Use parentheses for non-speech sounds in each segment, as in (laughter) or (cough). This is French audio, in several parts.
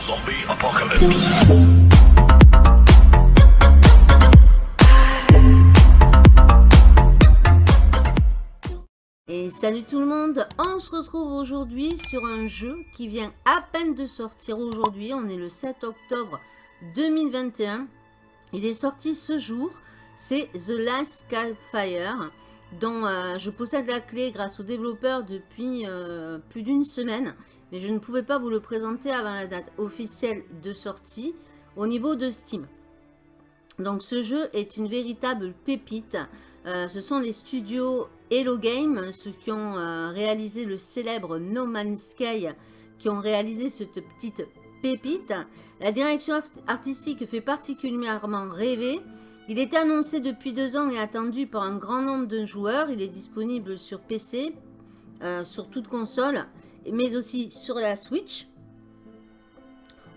Zombie Apocalypse. Et salut tout le monde, on se retrouve aujourd'hui sur un jeu qui vient à peine de sortir aujourd'hui, on est le 7 octobre 2021. Il est sorti ce jour, c'est The Last Skyfire, dont euh, je possède la clé grâce au développeur depuis euh, plus d'une semaine mais je ne pouvais pas vous le présenter avant la date officielle de sortie au niveau de Steam. Donc ce jeu est une véritable pépite. Euh, ce sont les studios Hello Game, ceux qui ont euh, réalisé le célèbre No Man's Sky, qui ont réalisé cette petite pépite. La direction artistique fait particulièrement rêver. Il est annoncé depuis deux ans et attendu par un grand nombre de joueurs. Il est disponible sur PC, euh, sur toute console mais aussi sur la Switch.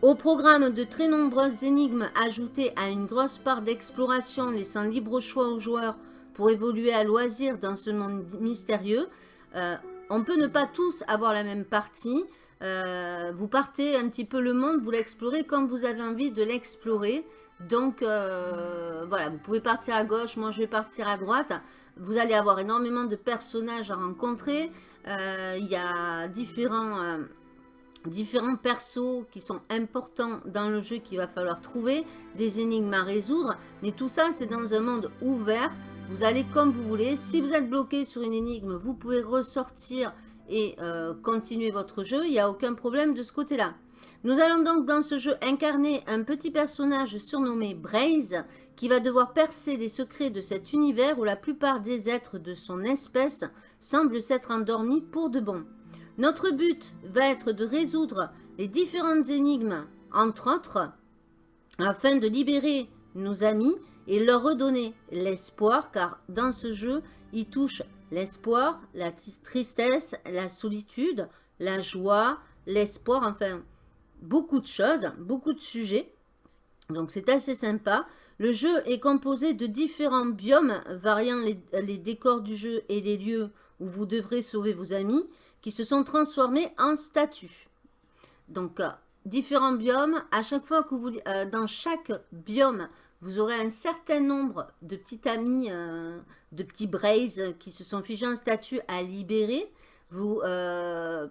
Au programme de très nombreuses énigmes ajoutées à une grosse part d'exploration laissant libre choix aux joueurs pour évoluer à loisir dans ce monde mystérieux. Euh, on peut ne pas tous avoir la même partie. Euh, vous partez un petit peu le monde, vous l'explorez comme vous avez envie de l'explorer. Donc euh, voilà, vous pouvez partir à gauche, moi je vais partir à droite. Vous allez avoir énormément de personnages à rencontrer. Euh, il y a différents, euh, différents persos qui sont importants dans le jeu qu'il va falloir trouver. Des énigmes à résoudre. Mais tout ça, c'est dans un monde ouvert. Vous allez comme vous voulez. Si vous êtes bloqué sur une énigme, vous pouvez ressortir et euh, continuer votre jeu. Il n'y a aucun problème de ce côté-là. Nous allons donc dans ce jeu incarner un petit personnage surnommé Braze qui va devoir percer les secrets de cet univers où la plupart des êtres de son espèce semblent s'être endormis pour de bon. Notre but va être de résoudre les différentes énigmes, entre autres, afin de libérer nos amis et leur redonner l'espoir, car dans ce jeu, il touche l'espoir, la tristesse, la solitude, la joie, l'espoir, enfin, beaucoup de choses, beaucoup de sujets. Donc c'est assez sympa. Le jeu est composé de différents biomes variant les, décors du jeu et les lieux où vous devrez sauver vos amis qui se sont transformés en statues. Donc, euh, différents biomes. À chaque fois que vous... Euh, dans chaque biome, vous aurez un certain nombre de petits amis, euh, de petits braises qui se sont figés en statue à libérer. Vous,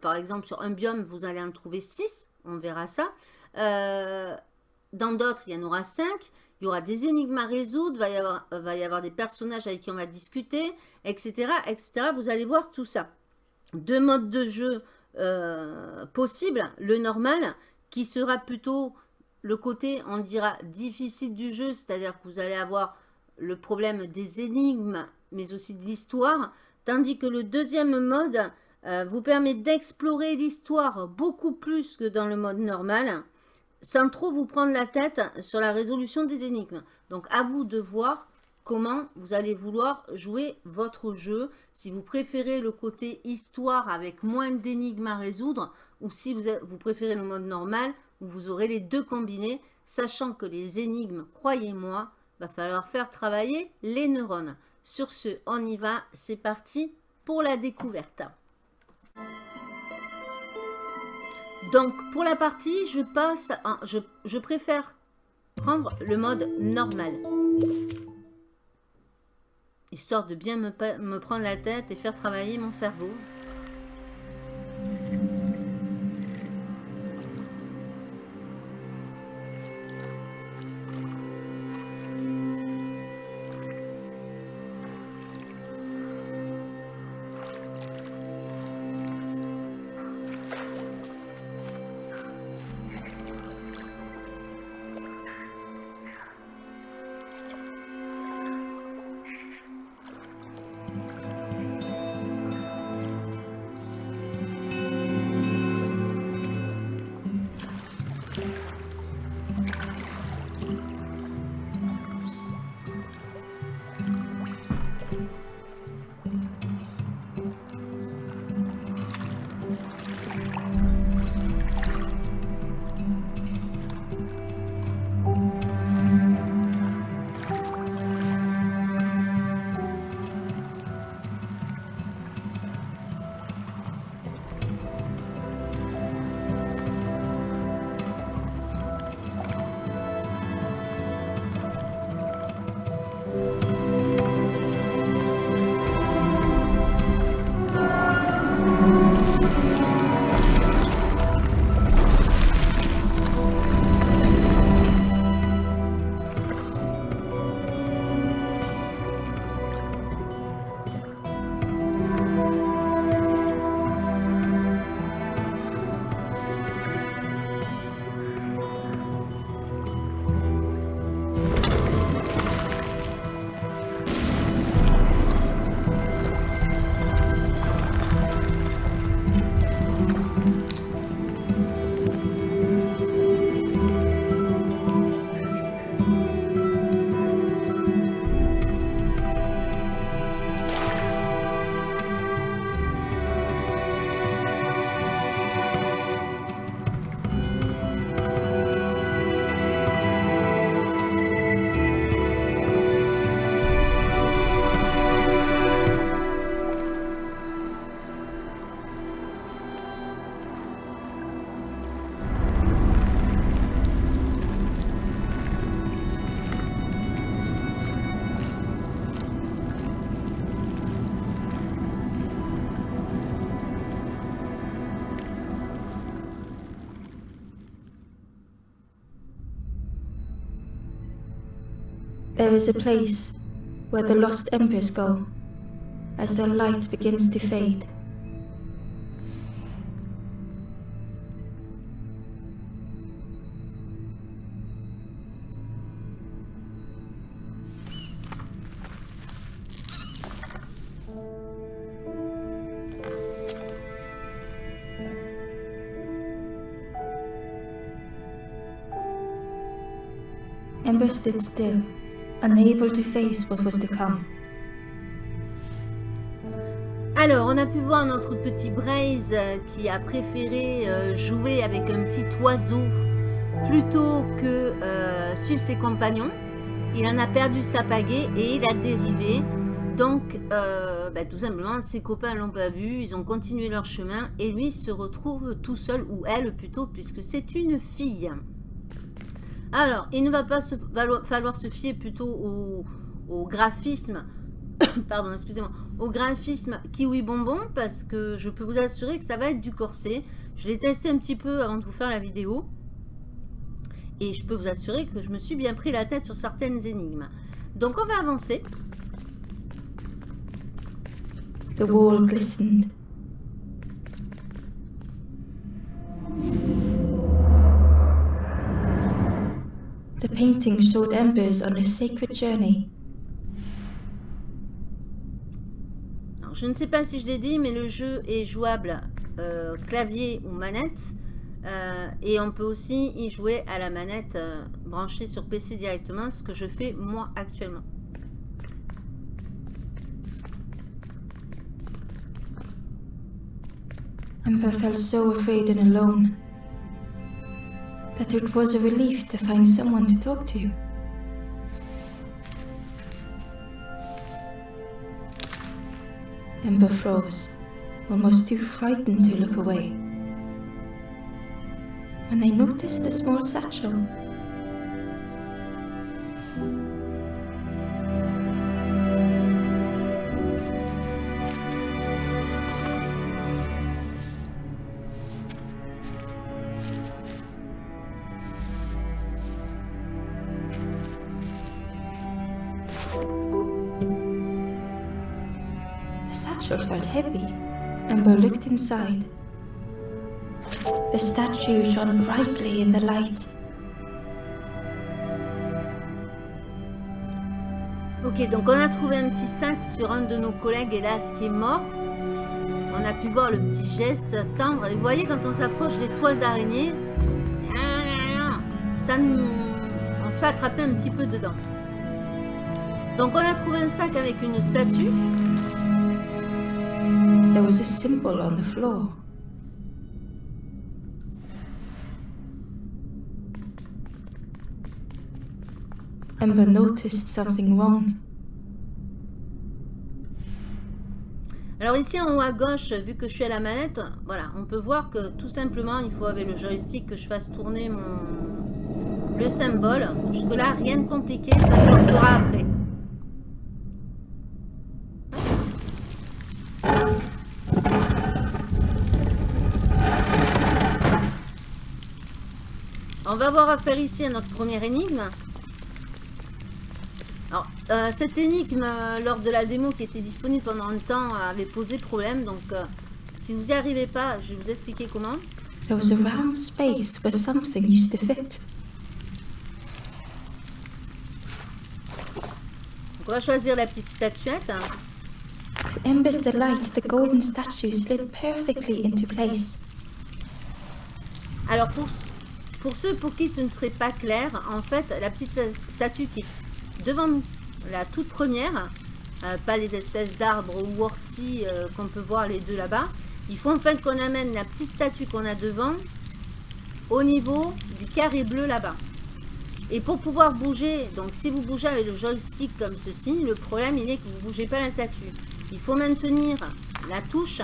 par exemple, sur un biome, vous allez en trouver 6. On verra ça. dans d'autres, il y en aura 5 il y aura des énigmes à résoudre, va y avoir, va y avoir des personnages avec qui on va discuter, etc., etc. Vous allez voir tout ça. Deux modes de jeu euh, possibles. Le normal, qui sera plutôt le côté, on dira, difficile du jeu, c'est-à-dire que vous allez avoir le problème des énigmes, mais aussi de l'histoire, tandis que le deuxième mode euh, vous permet d'explorer l'histoire beaucoup plus que dans le mode normal, sans trop vous prendre la tête sur la résolution des énigmes. Donc à vous de voir comment vous allez vouloir jouer votre jeu. Si vous préférez le côté histoire avec moins d'énigmes à résoudre ou si vous, préférez le mode normal où vous aurez les deux combinés, sachant que les énigmes, croyez-moi, va falloir faire travailler les neurones. Sur ce, on y va, c'est parti pour la découverte. Donc, pour la partie, je passe, je, préfère prendre le mode normal. Histoire de bien me prendre la tête et faire travailler mon cerveau. Is a place where the lost embers go as their light begins to fade. Ember stood still, unable to face what was to come. Alors, on a pu voir notre petit Braze euh, qui a préféré euh, jouer avec un petit oiseau plutôt que euh, suivre ses compagnons. Il en a perdu sa pagaie et il a dérivé. Donc, euh, bah, tout simplement, ses copains l'ont pas vu, ils ont continué leur chemin et lui se retrouve tout seul, ou elle plutôt, puisque c'est une fille. Alors, il ne va pas falloir se fier plutôt au, au graphisme, (coughs) pardon, excusez-moi, au graphisme Kiwi Bonbon, parce que je peux vous assurer que ça va être du corset. Je l'ai testé un petit peu avant de vous faire la vidéo. Et je peux vous assurer que je me suis bien pris la tête sur certaines énigmes. Donc on va avancer. The wall glistened. Painting showed embers on a sacred journey. Alors, je ne sais pas si je l'ai dit, mais le jeu est jouable euh, clavier ou manette. Euh, et on peut aussi y jouer à la manette euh, branchée sur PC directement, ce que je fais moi actuellement. Ember felt so afraid and alone that it was a relief to find someone to talk to. Ember froze, almost too frightened to look away. When they noticed the small satchel, satchel felt heavy. Ember looked inside. The statue shone brightly in the light. Ok, donc on a trouvé un petit sac sur un de nos collègues, hélas, qui est mort. On a pu voir le petit geste tendre. Et vous voyez, quand on s'approche des toiles d'araignée, ça nous... On se fait attraper un petit peu dedans. Donc on a trouvé un sac avec une statue. There was a symbol on the floor. Ember noticed something wrong. Alors ici en haut à gauche, vu que je suis à la manette, voilà, on peut voir que tout simplement, il faut avec le joystick que je fasse tourner mon le symbole. Jusque là, rien de compliqué, ça se après. Va avoir affaire ici à notre première énigme. Alors, euh, cette énigme, euh, lors de la démo qui était disponible pendant un temps, euh, avait posé problème. Donc, euh, si vous n'y arrivez pas, je vais vous expliquer comment. There was a round space where something used to fit. Donc, on va choisir la petite statuette. To the golden statue slid perfectly into place. Alors, pour, pour ceux pour qui ce ne serait pas clair, en fait, la petite statue qui est devant nous, la toute première, euh, pas les espèces d'arbres ou orties euh, qu'on peut voir les deux là-bas, il faut en fait qu'on amène la petite statue qu'on a devant au niveau du carré bleu là-bas. Et pour pouvoir bouger, donc si vous bougez avec le joystick comme ceci, le problème il est que vous ne bougez pas la statue. Il faut maintenir la touche.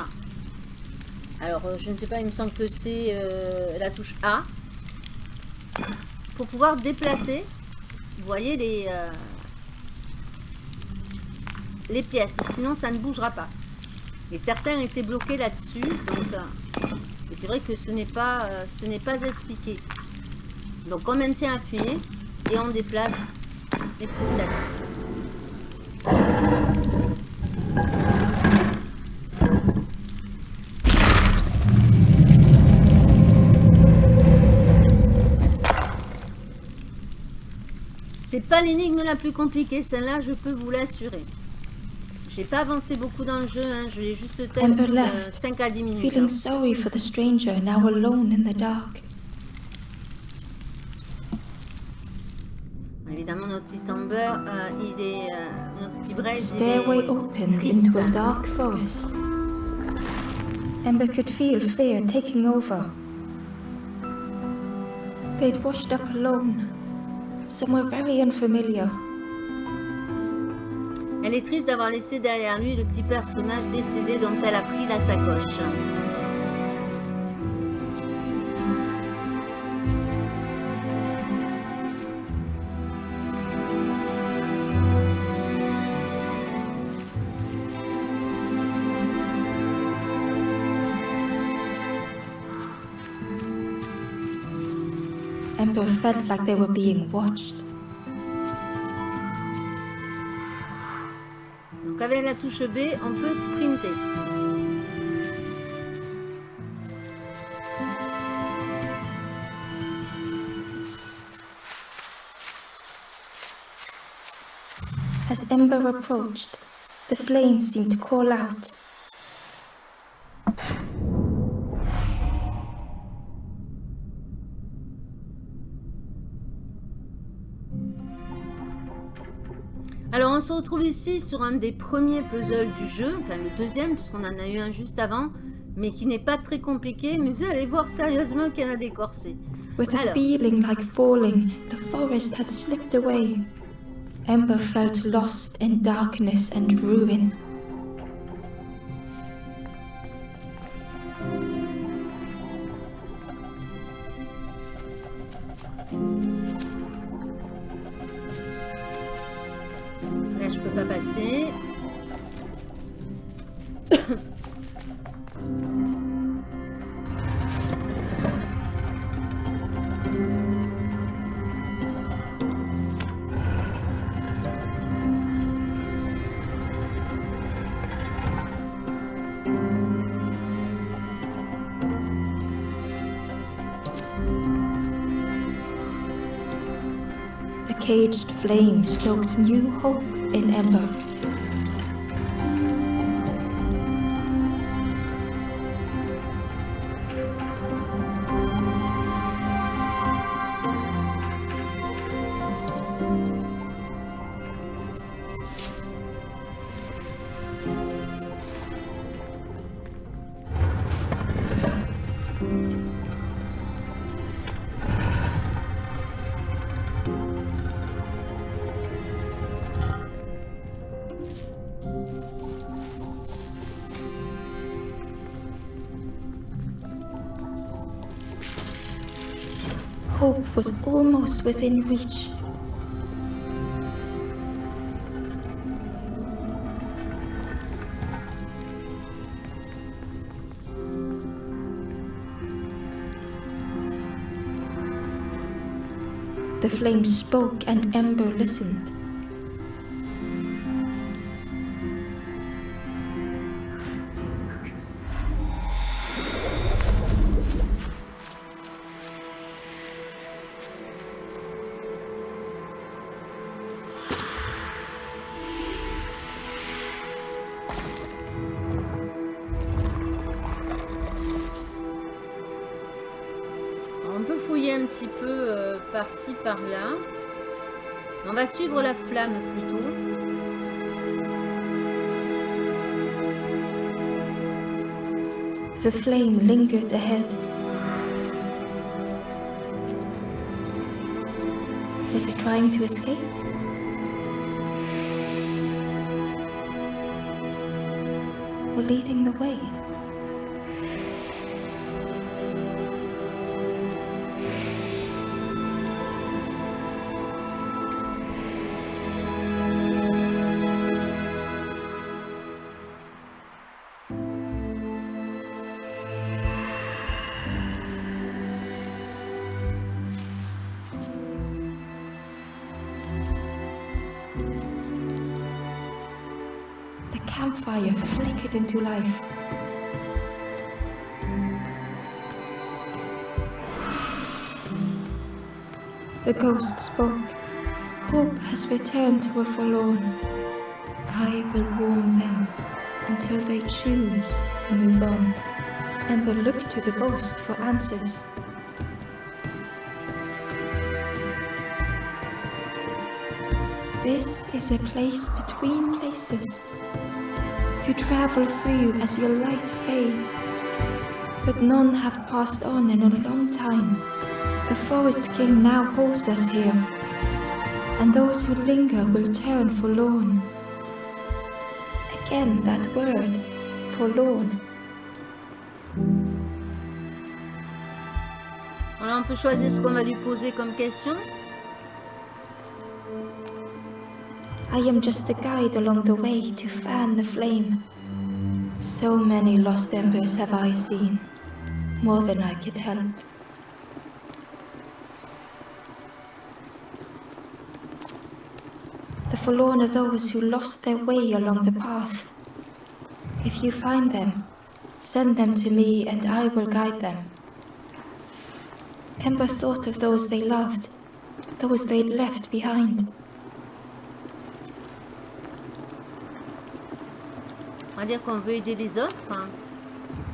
Alors euh, je ne sais pas, il me semble que c'est la touche A. Pour pouvoir déplacer, vous voyez les, euh, les pièces. Sinon ça ne bougera pas. Et certains étaient bloqués là-dessus. Donc, euh, c'est vrai que ce n'est pas, euh, ce n'est pas expliqué. Donc on maintient appuyé et on déplace les petits sacs. C'est pas l'énigme la plus compliquée, celle-là je peux vous l'assurer. J'ai pas avancé beaucoup dans le jeu, hein, je l'ai juste Amber terminé left, 5 à 10 minutes. hein. feeling sorry for the stranger now alone in the dark. Évidemment, notre petit Amber, euh, il est. euh, notre petit Braise, il Stairway est opened triste. into a dark forest. Ember could feel fear taking over. They'd washed up alone, somewhere very unfamiliar. Elle est triste d'avoir laissé derrière lui le petit personnage décédé dont elle a pris la sacoche. Ember felt like they were being watched. Donc avec la touche B, on peut sprinter. As Ember approached, the flames seemed to call out. Alors on se retrouve ici sur un des premiers puzzles du jeu, enfin le deuxième puisqu'on en a eu un juste avant, mais qui n'est pas très compliqué, mais vous allez voir sérieusement qu'il y en a des corsets. With a Alors. feeling like falling, the forest had slipped away. Ember felt lost in darkness and ruin. Pas caged flame stoked new hope in Ember. Almost within reach. The flame spoke and Ember listened. Suivre la flamme plutôt. The flame lingered ahead. Was it trying to escape? Or leading the way? Flickered into life. The ghost spoke. Hope has returned to a forlorn. I will warm them until they choose to move on. Ember looked to the ghost for answers. This is a place between places to travel through as your light fades. But none have passed on in a long time. The Forest King now holds us here, and those who linger will turn forlorn. Again, that word, forlorn. On peut choisir ce qu'on va lui poser comme question. I am just a guide along the way to fan the flame. So many lost embers have I seen, more than I could help. The forlorn are those who lost their way along the path. If you find them, send them to me and I will guide them. Ember thought of those they loved, those they'd left behind.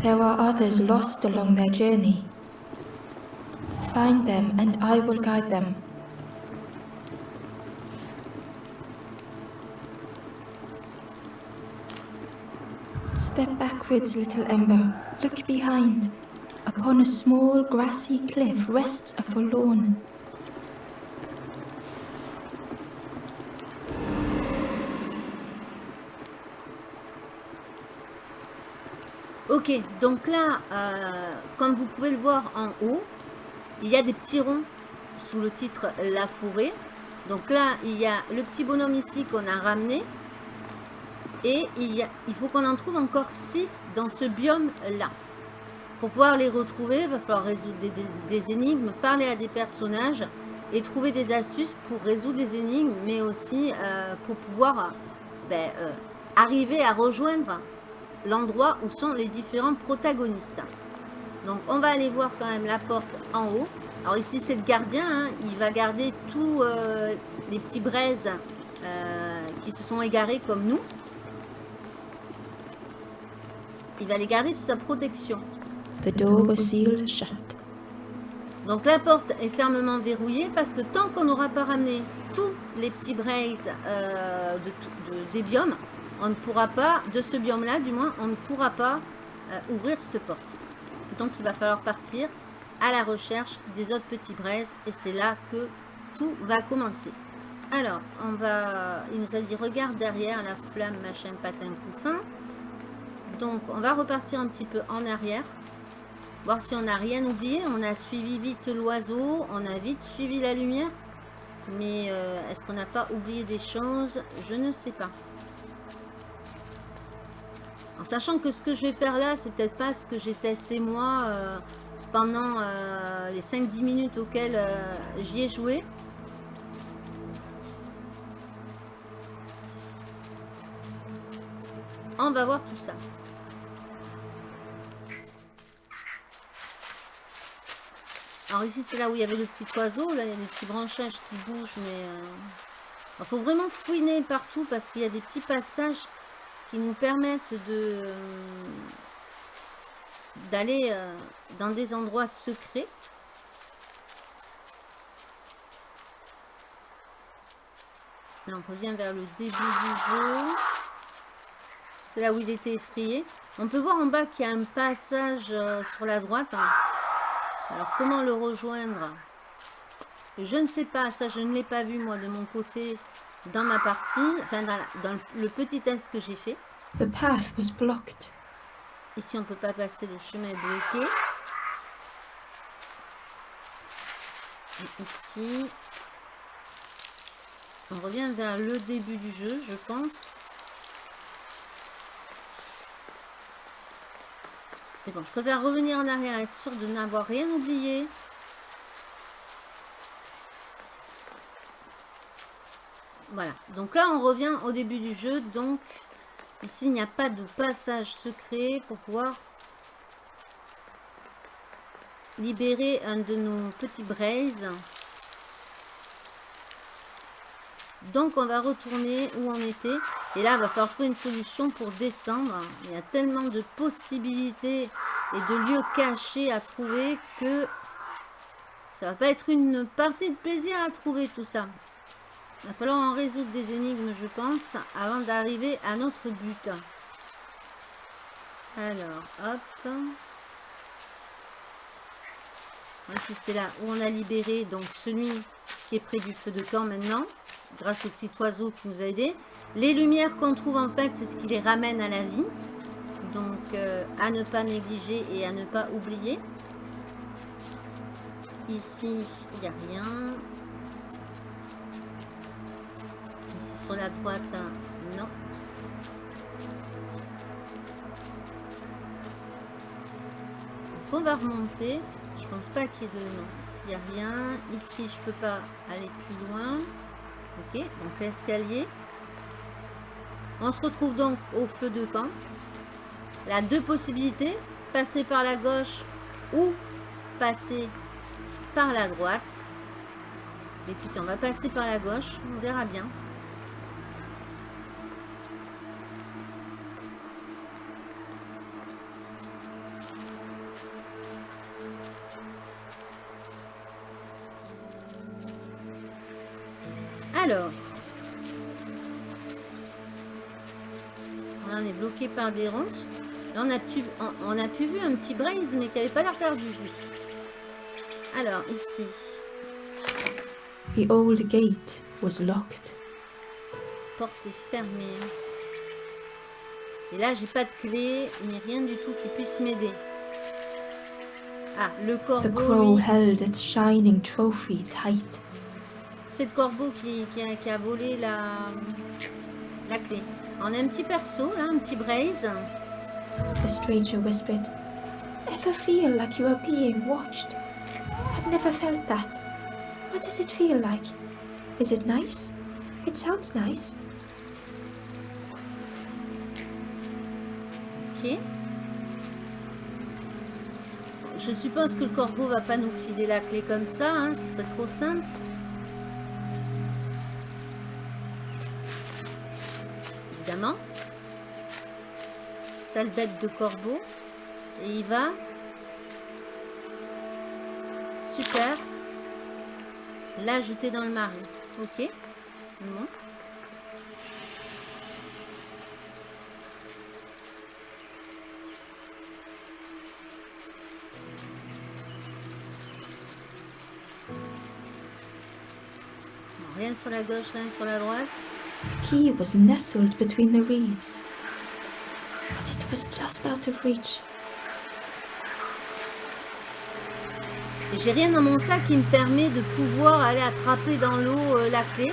There are others lost along their journey. Find them and I will guide them. Step backwards, little Ember. Look behind. Upon a small grassy cliff rests a forlorn. Donc là, euh, comme vous pouvez le voir en haut, il y a des petits ronds sous le titre La forêt. Donc là, il y a le petit bonhomme ici qu'on a ramené. Et il, faut qu'on en trouve encore 6 dans ce biome-là. Pour pouvoir les retrouver, il va falloir résoudre des, énigmes, parler à des personnages et trouver des astuces pour résoudre les énigmes, mais aussi euh, pour pouvoir ben, euh, arriver à rejoindre l'endroit où sont les différents protagonistes. Donc on va aller voir quand même la porte en haut. Alors ici c'est le gardien, hein. il va garder tous euh, les petits braises euh, qui se sont égarés comme nous. Il va les garder sous sa protection. The door was sealed shut. Donc la porte est fermement verrouillée parce que tant qu'on n'aura pas ramené tous les petits braises euh, de, tout- de- des biomes, on ne pourra pas, de ce biome-là du moins, on ne pourra pas euh, ouvrir cette porte. Donc il va falloir partir à la recherche des autres petits braises et c'est là que tout va commencer. Alors, on va, il nous a dit regarde derrière la flamme, machin, patin, couffin. Donc on va repartir un petit peu en arrière voir si on n'a rien oublié. On a suivi vite l'oiseau, on a vite suivi la lumière. Mais euh, est-ce qu'on n'a pas oublié des choses? Je ne sais pas. Sachant que ce que je vais faire là, c'est peut-être pas ce que j'ai testé moi euh, pendant euh, les 5-10 minutes auxquelles euh, j'y ai joué. On va voir tout ça. Alors ici, c'est là où il y avait le petit oiseau. Là, il y a des petits branchages qui bougent, mais... Il faut vraiment fouiner partout parce qu'il y a des petits passages nous permettent de d'aller euh, dans des endroits secrets. On revient vers le début du jeu. C'est là où il était effrayé. On peut voir en bas qu'il y a un passage euh, sur la droite. Alors, comment le rejoindre? Je ne sais pas. Ça, je ne l'ai pas vu, moi, de mon côté, dans ma partie. Enfin, dans, la- dans le petit test que j'ai fait. The path was blocked. Ici, on ne peut pas passer. Le chemin est bloqué. Et ici, on revient vers le début du jeu, je pense. Mais bon, je préfère revenir en arrière, être sûr de n'avoir rien oublié. Voilà, donc là on revient au début du jeu, donc Ici, il n'y a pas de passage secret pour pouvoir libérer un de nos petits braises. Donc, on va retourner où on était. Et là, il va falloir trouver une solution pour descendre. Il y a tellement de possibilités et de lieux cachés à trouver que ça va pas être une partie de plaisir à trouver tout ça. Il va falloir en résoudre des énigmes, je pense, avant d'arriver à notre but. Alors, hop. Ici, c'était là où on a libéré donc celui qui est près du feu de camp maintenant, grâce au petit oiseau qui nous a aidé. Les lumières qu'on trouve, en fait, c'est ce qui les ramène à la vie. Donc, euh, à ne pas négliger et à ne pas oublier. Ici, il n'y a rien. Sur la droite, non. Donc, on va remonter. Je pense pas qu'il y ait de... Non, ici, il n'y a rien. Ici, je peux pas aller plus loin. Ok, donc l'escalier. On se retrouve donc au feu de camp. La deux possibilités, passer par la gauche ou passer par la droite. Écoutez, on va passer par la gauche, on verra bien. Par des ronces. Là, on a pu, on, on a pu vu un petit braise, mais qui avait pas l'air perdu, lui. Alors, ici. The old gate was locked. Porte est fermée. Et là, j'ai pas de clé, ni rien du tout qui puisse m'aider. Ah, le The corbeau, crow lui, held its shining trophy tight. c'est le corbeau qui, qui a, qui a volé la, la clé. On a un petit perso, là, un petit braise. The stranger whispered, Ever feel like you are being watched? I've never felt that. What does it feel like? Is it nice? It sounds nice. Ok. Je suppose que le corbeau va pas nous filer la clé comme ça, hein, ce serait trop simple. Sale de corbeau. Et il va. Super. La jeter dans le marais. Ok. Rien sur la gauche, rien sur la droite. Key was nestled between the reeds, j'ai rien dans mon sac qui me permet de pouvoir aller attraper dans l'eau euh, la clé.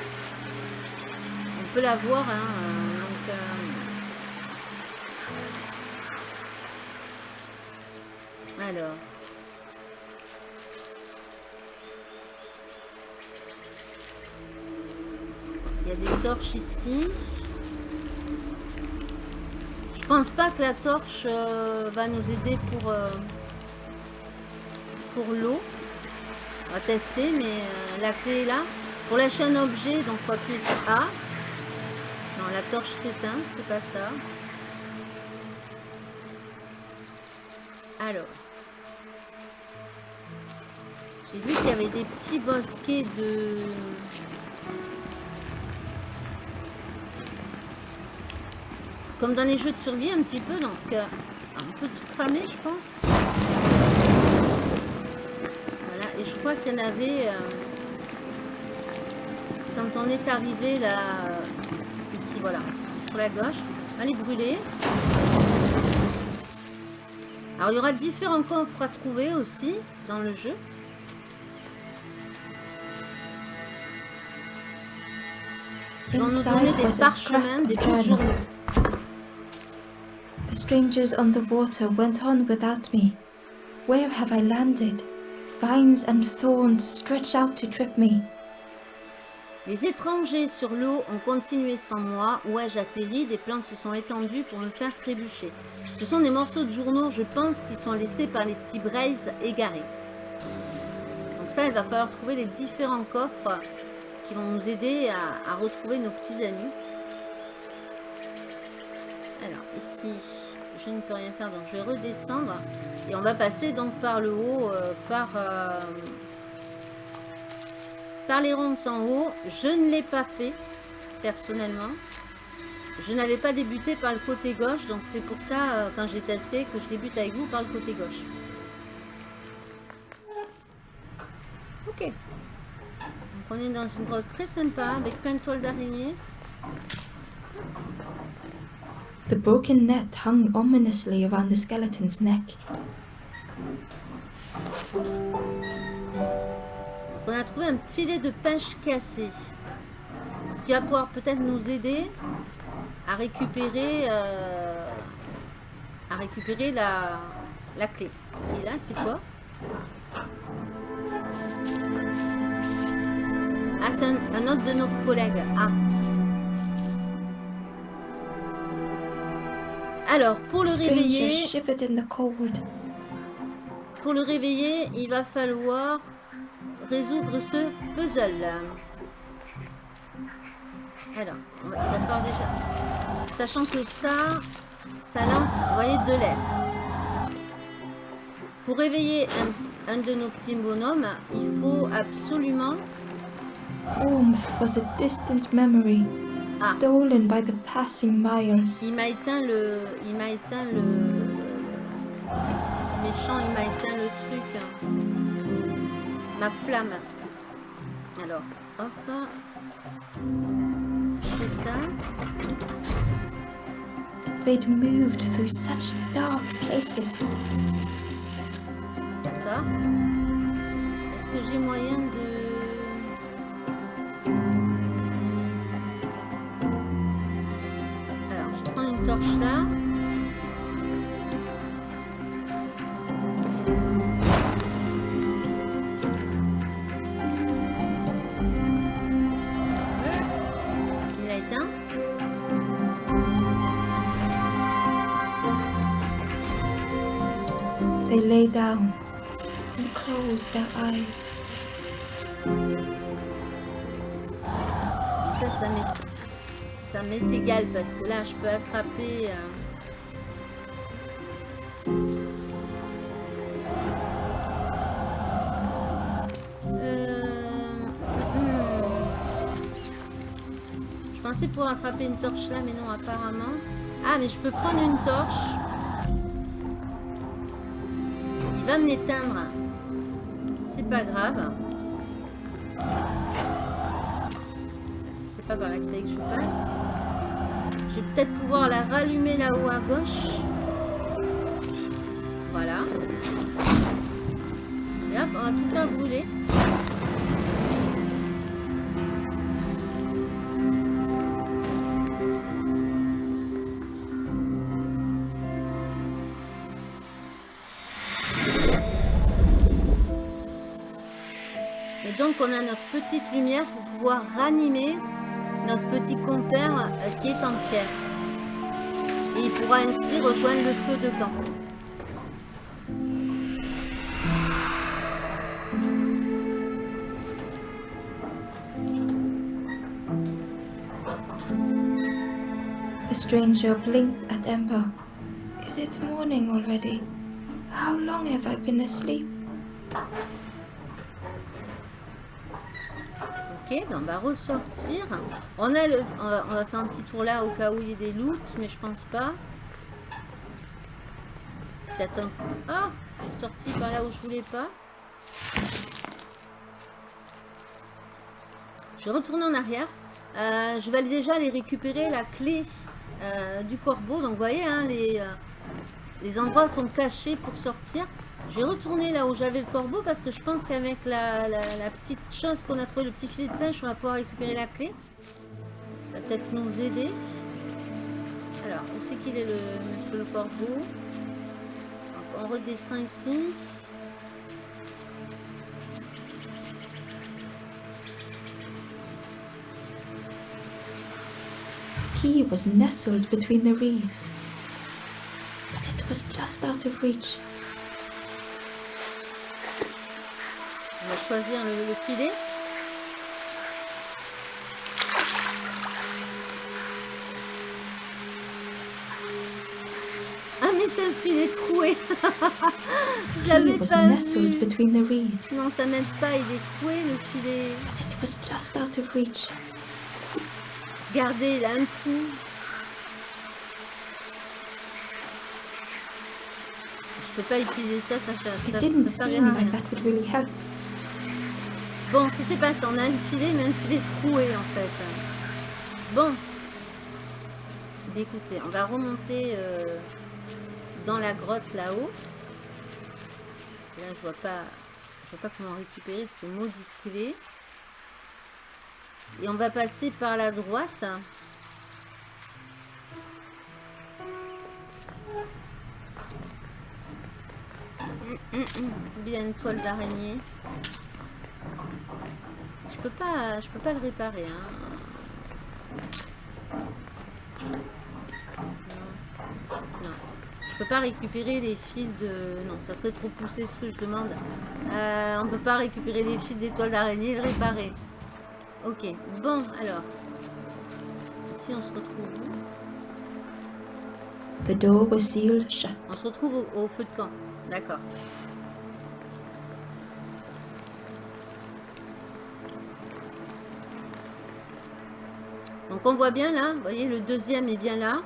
On peut la voir, hein. euh, euh. Alors. Il y a des torches ici. Pense pas que la torche euh, va nous aider pour... euh, pour l'eau. On va tester, mais euh, la clé est là. Pour lâcher un objet, donc faut appuyer sur A. Non, la torche s'éteint, c'est pas ça. Alors. J'ai vu qu'il y avait des petits bosquets de... Comme dans les jeux de survie un petit peu, donc euh, un peu tout cramé, je pense. Voilà, et je crois qu'il y en avait... euh, quand on est arrivé là... euh, Ici, voilà. Sur la gauche. Allez, brûler. Alors, il y aura différents coffres à trouver aussi dans le jeu. Qui vont nous donner des parchemins, des journaux. Strangers on the water went on without me. Where have I landed? Vines and thorns stretch out to trip me. Les étrangers sur l'eau ont continué sans moi. Où ai-je atterri Des plantes se sont étendues pour me faire trébucher. Ce sont des morceaux de journaux, je pense, qui sont laissés par les petits braises égarés. Donc ça, il va falloir trouver les différents coffres qui vont nous aider à, à retrouver nos petits amis. Alors, ici, je ne peux rien faire, donc je vais redescendre. Et on va passer donc par le haut, euh, par, euh, par les ronces en haut. Je ne l'ai pas fait, personnellement. Je n'avais pas débuté par le côté gauche, donc c'est pour ça, euh, quand j'ai testé, que je débute avec vous par le côté gauche. Ok. Donc on est dans une grotte très sympa, avec plein de toiles d'araignée. The broken net hung ominously around the skeleton's neck. On a trouvé un filet de pêche cassé. Ce qui va pouvoir peut-être nous aider à récupérer euh, à récupérer la, la clé? Et là, c'est quoi? Ah, c'est un, autre de nos collègues. Ah. Alors, pour le réveiller, pour le réveiller, il va falloir résoudre ce puzzle. Alors, on va- il va falloir déjà... Sachant que ça, ça lance, vous voyez, de l'air. Pour réveiller un, de nos petits bonhommes, il faut absolument... Warmth was a distant memory. Stolen by the passing miles. Il m'a éteint le... Il m'a éteint le... Ce méchant, il m'a éteint le truc. Ma flamme. Alors, hop. Je fais ça... They'd moved through such dark places. D'accord. Est-ce que j'ai moyen de... prends une torche là. Il a éteint. They lay down and closed their eyes. M'est, égal parce que là, je peux attraper. euh, euh, hmm. Je pensais pouvoir attraper une torche là, mais non, apparemment. Ah, mais je peux prendre une torche. Il va me l'éteindre. C'est pas grave. C'est pas par qu'il fallait que je passe. Je vais peut-être pouvoir la rallumer là-haut à gauche. Voilà. Et hop, on va tout faire brûler. Et donc on a notre petite lumière pour pouvoir ranimer notre petit compère euh, qui est en pierre. Et il pourra ainsi rejoindre le feu de camp. The stranger blinked at Ember. Is it morning already? How long have I been asleep? Ben on va ressortir. On, a le, on, va, faire un petit tour là au cas où il y ait des loots, mais je pense pas. Peut-être un... Ah Je suis sortie par là où je voulais pas. Je vais retourner en arrière. Euh, je vais déjà aller récupérer la clé euh, du corbeau. Donc vous voyez, hein, les, euh, les endroits sont cachés pour sortir. Je vais retourner là où j'avais le corbeau parce que je pense qu'avec la, la- la petite chose qu'on a trouvé, le petit filet de pêche, on va pouvoir récupérer la clé. Ça va peut-être nous aider. Alors, où c'est qu'il est le monsieur le corbeau? On redescend ici. key was nestled between the reeds. But it was just out of reach. Va choisir le, le filet. Ah mais c'est un filet troué. (laughs) J'avais pas vu. between the reeds? Non, ça m'aide pas, il est troué le filet. But it was just out of reach. Regardez, il a un trou. Je peux pas utiliser ça, ça, ça, ça, ça servira à rien. that would really help. Bon, c'était pas ça. On a un filet, mais un filet troué en fait. Bon. Écoutez, on va remonter euh, dans la grotte là-haut. Là, je vois pas, je vois pas comment récupérer ce maudit clé. Et on va passer par la droite. Hum, hum, hum. Bien une toile d'araignée. Je peux pas, je peux pas le réparer. Hein. Non. non. Je peux pas récupérer les fils de. Non, ça serait trop poussé ce que je demande. Euh, on peut pas récupérer les fils des toiles d'araignée et le réparer. Ok. Bon, alors. Si on se retrouve où? The door was sealed shut. On se retrouve au, au feu de camp. D'accord. Donc on voit bien là, vous voyez le deuxième est bien là.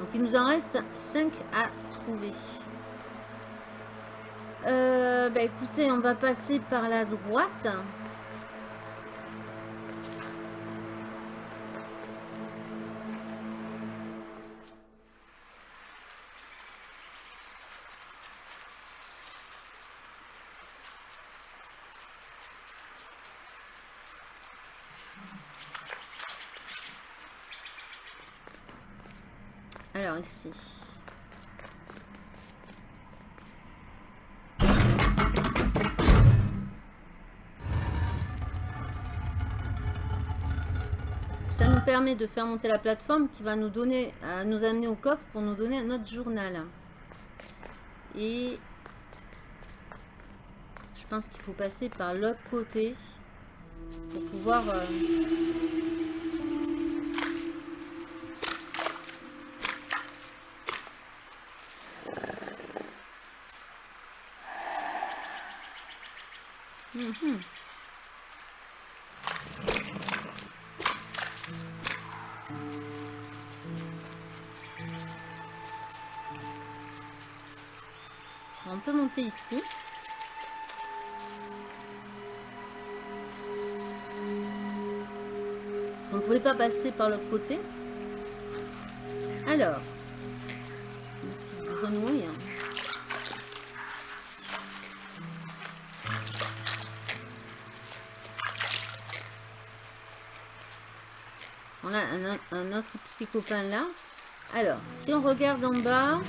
Donc il nous en reste 5 à trouver. Euh, bah écoutez, on va passer par la droite. De faire monter la plateforme qui va nous donner, euh, nous amener au coffre pour nous donner un autre journal. Et je pense qu'il faut passer par l'autre côté pour pouvoir euh, Mhm. Ici. On ne pouvait pas passer par l'autre côté? Alors, une grenouille. On a un autre petit copain là. Alors, si on regarde en bas,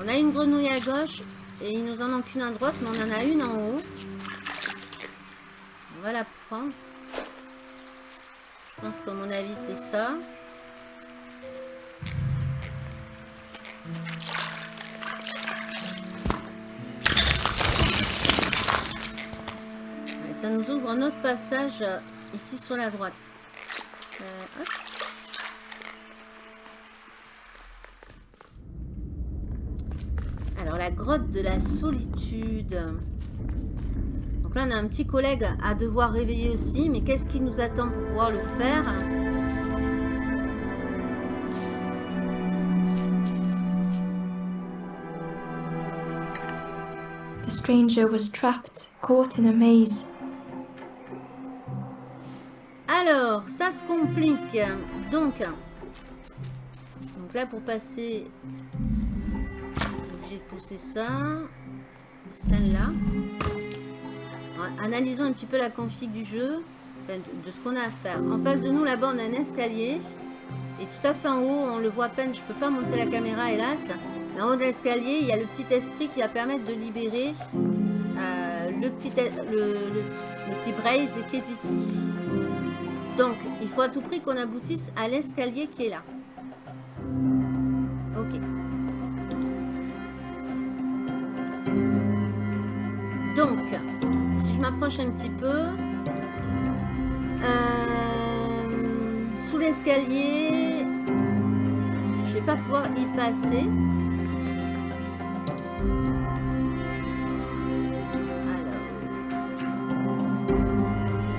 on a une grenouille à gauche et il nous en manque une à droite, mais on en a une en haut. On va la prendre. Je pense qu'à mon avis, c'est ça. Ça nous ouvre un autre passage euh, ici sur la droite. Euh. Alors, la grotte de la solitude. Donc là, on a un petit collègue à devoir réveiller aussi. Mais qu'est-ce qui nous attend pour pouvoir le faire? The stranger was trapped, caught in a maze. Alors, ça se complique. Donc, donc là, pour passer, pousser ça, celle-là. Analysons un petit peu la config du jeu, de, ce qu'on a à faire. En face de nous, là-bas, on a un escalier. Et tout à fait en haut, on le voit peine, je peux pas monter la caméra, hélas. Mais en haut de l'escalier, il y a le petit esprit qui va permettre de libérer euh, le, petit, le- le petit braise qui est ici. Donc, il faut à tout prix qu'on aboutisse à l'escalier qui est là. Ok. Donc, si je m'approche un petit peu... Euh, sous l'escalier, je vais pas pouvoir y passer.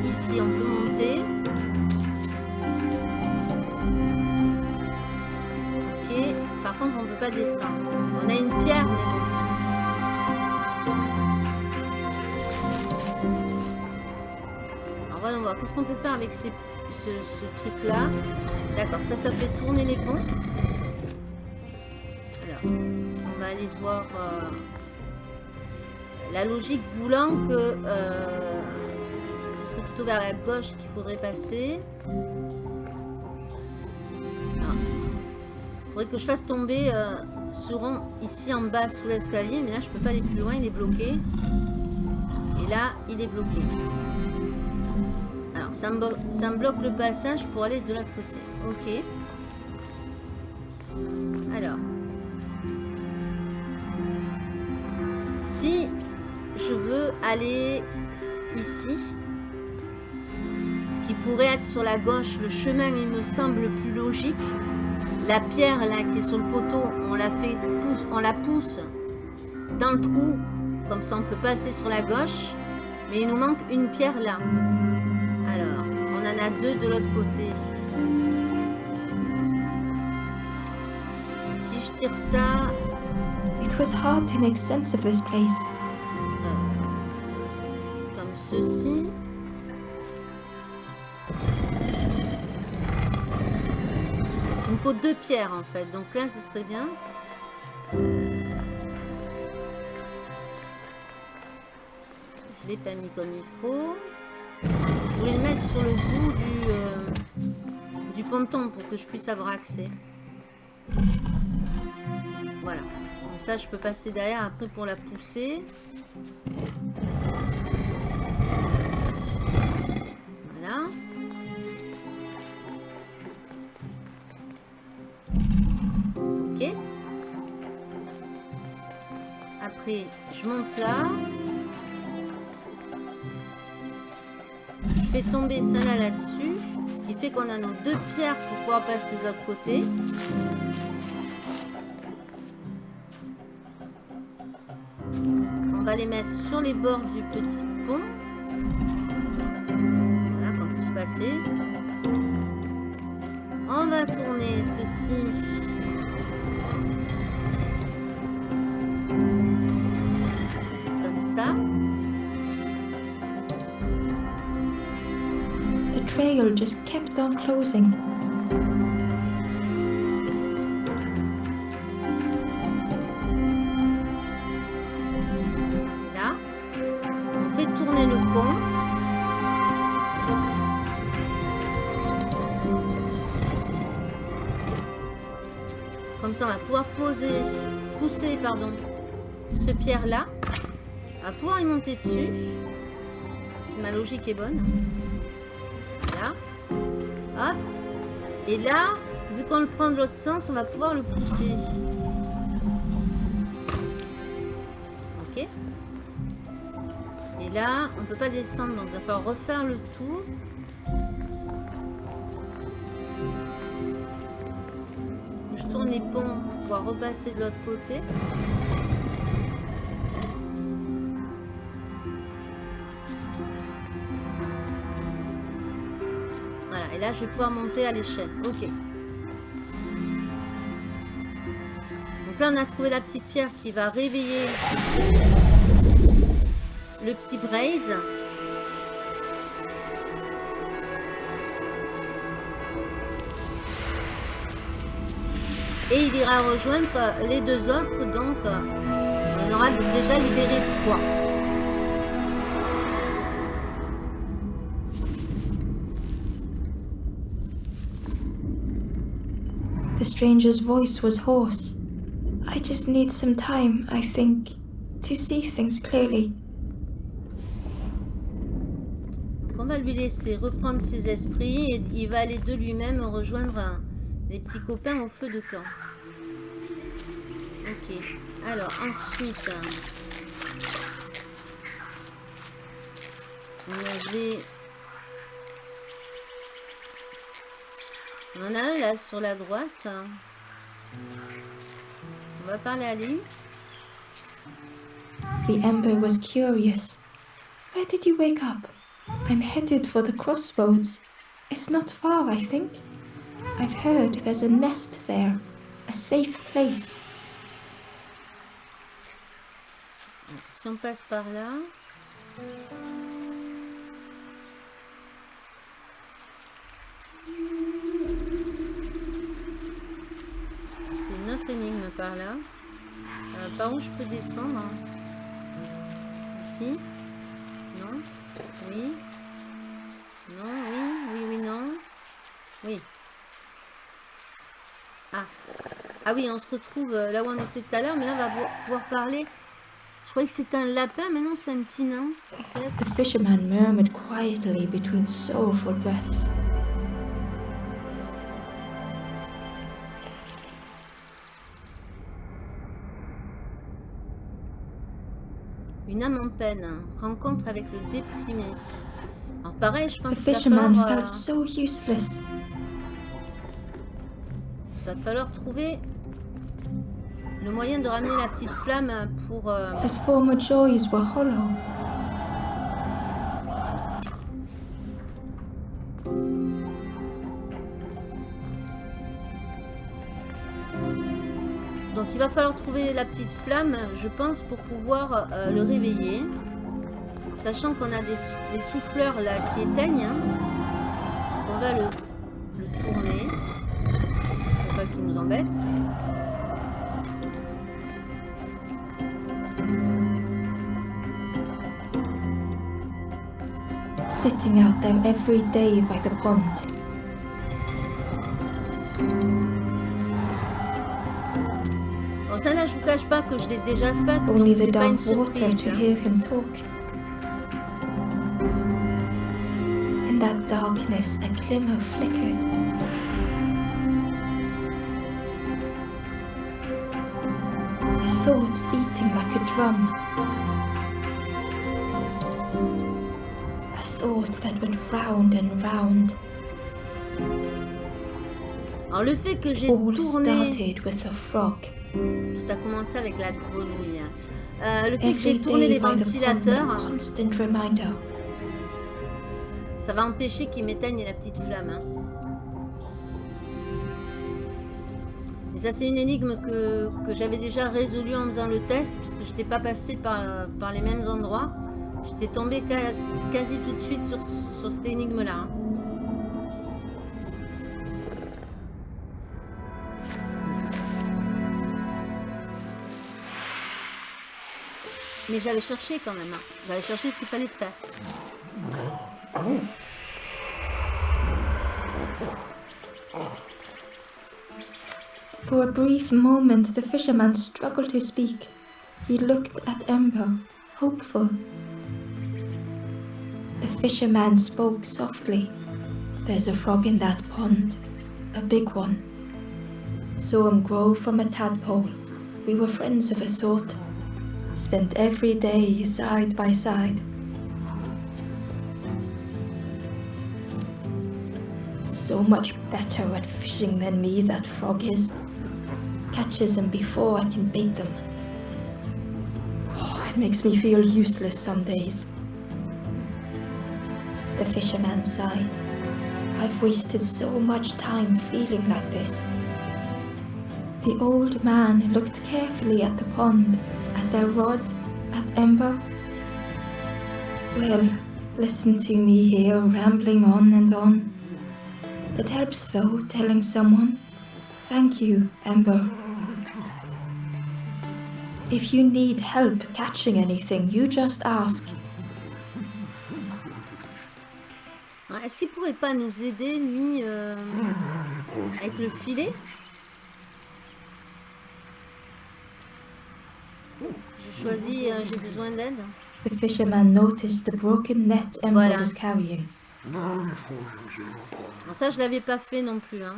ici, on peut monter. Ok. Par contre, on ne peut pas descendre. On a une pierre, mais bon. Qu'est-ce qu'on peut faire avec ce, truc-là D'accord, ça, ça fait tourner les ponts. Alors, on va aller voir... Euh, la logique voulant que... Euh, plutôt vers la gauche qu'il faudrait passer. Il ah. faudrait que je fasse tomber euh, ce rond ici en bas sous l'escalier. Mais là, je peux pas aller plus loin. Il est bloqué. Et là, il est bloqué. Ça me, bloque le passage pour aller de l'autre côté. Ok. Alors. Si je veux aller ici, pourrait être sur la gauche, le chemin il me semble plus logique. La pierre là qui est sur le poteau, on la fait on la pousse dans le trou, comme ça on peut passer sur la gauche. Mais il nous manque une pierre là. On en a deux de l'autre côté. Si je tire ça... It was hard to make sense of this place. Euh, comme ceci. Il me faut deux pierres en fait. Donc là, ce serait bien. Je l'ai pas mis comme il faut. Je voulais le mettre sur le bout du, euh, du ponton pour que je puisse avoir accès. Voilà. Comme ça, je peux passer derrière après pour la pousser. Voilà. Après, je monte là. Fais tomber celle-là là-dessus. Ce qui fait qu'on a nos deux pierres pour pouvoir passer de l'autre côté. On va les mettre sur les bords du petit pont. Voilà, qu'on puisse passer. On va tourner ceci Just kept on closing. Là, on fait tourner le pont. Comme ça, on va pouvoir poser, pousser, pardon, cette pierre là va pouvoir y monter dessus. Si ma logique est bonne. Et là, vu qu'on le prend de l'autre sens, on va pouvoir le pousser. Ok. Et là, on peut pas descendre, donc il va falloir refaire le tour. Je tourne les ponts pour pouvoir repasser de l'autre côté. Là, je vais pouvoir monter à l'échelle. Ok. Donc là, on a trouvé la petite pierre qui va réveiller le petit braise. Et il ira rejoindre les deux autres, donc on aura déjà libéré trois. Stranger's voice was hoarse. I just need some time, I think, to see things clearly. on va lui laisser reprendre ses esprits et il va aller de lui-même rejoindre un- les petits copains au feu de camp. Ok. Alors ensuite, on avait... On en a un là sur la droite. On va parler à lui. The Ember was curious. Where did you wake up? I'm headed for the crossroads. It's not far, I think. I've heard there's a nest there, a safe place. Si on passe par là. Par là. Euh, par où je peux descendre Ici Non Oui Non Oui Oui Oui Non Oui. Ah. Ah oui, on se retrouve euh, là où on était tout à l'heure, mais là on va pouvoir- parler. Je croyais que c'était un lapin, mais non, c'est un petit nain. The fisherman murmured quietly between breaths. Une âme en peine, rencontre avec le déprimé. Alors pareil, je pense The qu'il va euh, felt so useless. va falloir trouver le moyen de ramener la petite flamme pour... euh, His former joys were hollow. Il va falloir trouver la petite flamme, je pense, pour pouvoir euh, le réveiller. Sachant qu'on a des, sou- des souffleurs là qui éteignent. hein. On va le, le tourner. Pour pas qu'il nous embête. Sitting out there every day by the pond. Bon ça là je vous cache pas que je l'ai déjà fait. Donc Only c'est pas une dark water surprise. to hear him talk. In that darkness, a glimmer flickered. A thought beating like a drum. A thought that went round and round. Alors le fait que j'ai All started with a frog. A commencé avec la grenouille. Euh, le fait que j'ai tourné les ventilateurs, ça va empêcher qu'ils m'éteignent la petite flamme. hein. Et ça, c'est une énigme que, que j'avais déjà résolue en faisant le test, puisque je n'étais pas passé par, par les mêmes endroits. J'étais tombé quasi tout de suite sur, sur cette énigme-là. hein. Mais j'avais cherché quand même. hein. J'avais cherché ce qu'il fallait faire. For a brief moment, the fisherman struggled to speak. He looked at Ember, hopeful. The fisherman spoke softly. There's a frog in that pond, a big one. Saw him grow from a tadpole. We were friends of a sort. Spent every day side by side. So much better at fishing than me, that frog is. Catches them before I can bait them. Oh, it makes me feel useless some days. The fisherman sighed. I've wasted so much time feeling like this. The old man looked carefully at the pond, their rod, at Ember. Well, listen to me here rambling on and on. It helps though, telling someone. Thank you, Ember. If you need help catching anything, you just ask. Ah, est-ce qu'il pourrait pas nous aider, lui, euh, avec le filet Je choisis, euh, j'ai besoin d'aide. The fisherman noticed the broken net Ember Voilà. was carrying. Alors ça, je l'avais pas fait non plus. Hein.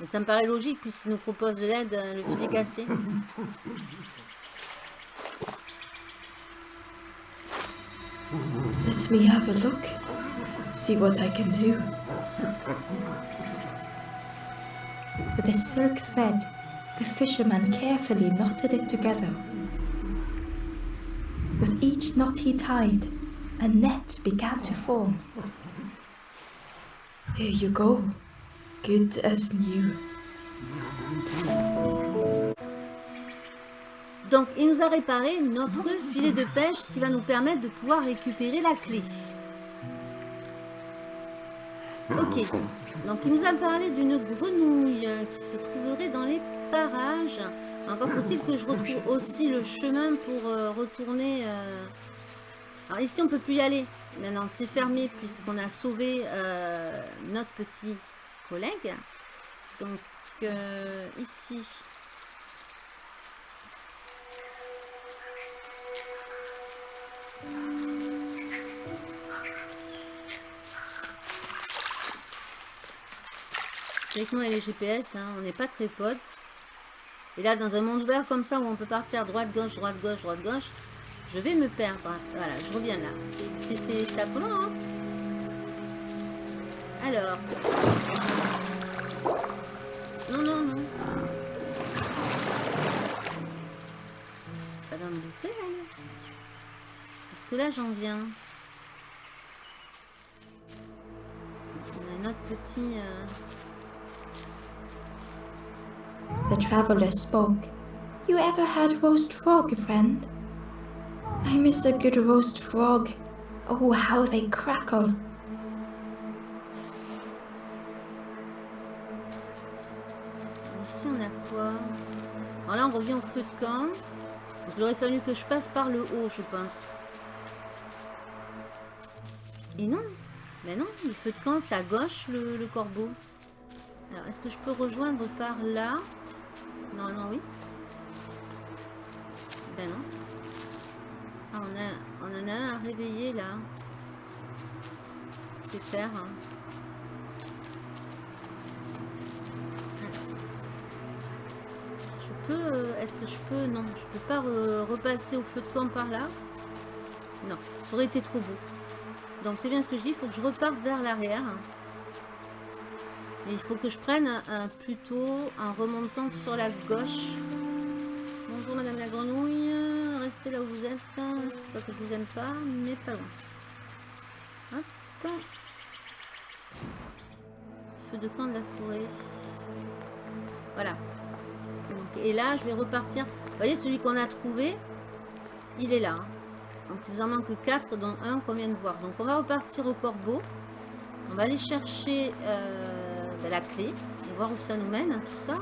Mais ça me paraît logique puisqu'il nous propose de l'aide, euh, le fil est cassé. Let me have a look. See what I can do. With a silk thread, the fisherman carefully knotted it together. With each knot he tied, a net began to form. Here you go. Good as new. Donc, il nous a réparé notre filet de pêche, ce qui va nous permettre de pouvoir récupérer la clé. Ok. Donc, il nous a parlé d'une grenouille qui se trouverait dans les parages. Encore faut-il que je retrouve aussi le chemin pour euh, retourner... euh, Alors ici, on peut plus y aller. Maintenant, c'est fermé puisqu'on a sauvé euh, notre petit collègue. Donc, ici... Avec moi et les GPS, on n'est pas très potes. Et là, dans un monde ouvert comme ça, où on peut partir droite, gauche, droite, gauche, droite, gauche, je vais me perdre. Voilà, je reviens là. C'est- affolant, hein Alors. Non, non, non. Ça va me bouffer. Parce que là, j'en viens. On a un autre petit... euh, The traveler spoke. You ever had roast frog, friend? I miss a good roast frog. Oh, how they crackle. Ici, on a quoi? Alors là, on revient au feu de camp. Donc, il aurait fallu que je passe par le haut, je pense. Et non Mais non, le feu de camp, c'est à gauche, le, le corbeau. Alors, est-ce que je peux rejoindre par là? Non, oui. Ben non. Ah, on, a, on en a un à réveiller, là. Faire hein Je peux... euh, Est-ce que je peux... Non, je peux pas re- repasser au feu de camp par là. Non, ça aurait été trop beau. Donc c'est bien ce que je dis, il faut que je reparte vers l'arrière. Il faut que je prenne un plutôt en remontant sur la gauche. Bonjour Madame la Grenouille, restez là où vous êtes. C'est pas que je vous aime pas, mais pas loin. Hop. Feu de camp de la forêt. Voilà. Et là, je vais repartir. Vous voyez, celui qu'on a trouvé, il est là. hein. Donc, il nous en manque 4, dont un qu'on vient de voir. Donc, on va repartir au corbeau. On va aller chercher euh, ben, la clé et voir où ça nous mène, hein, tout ça.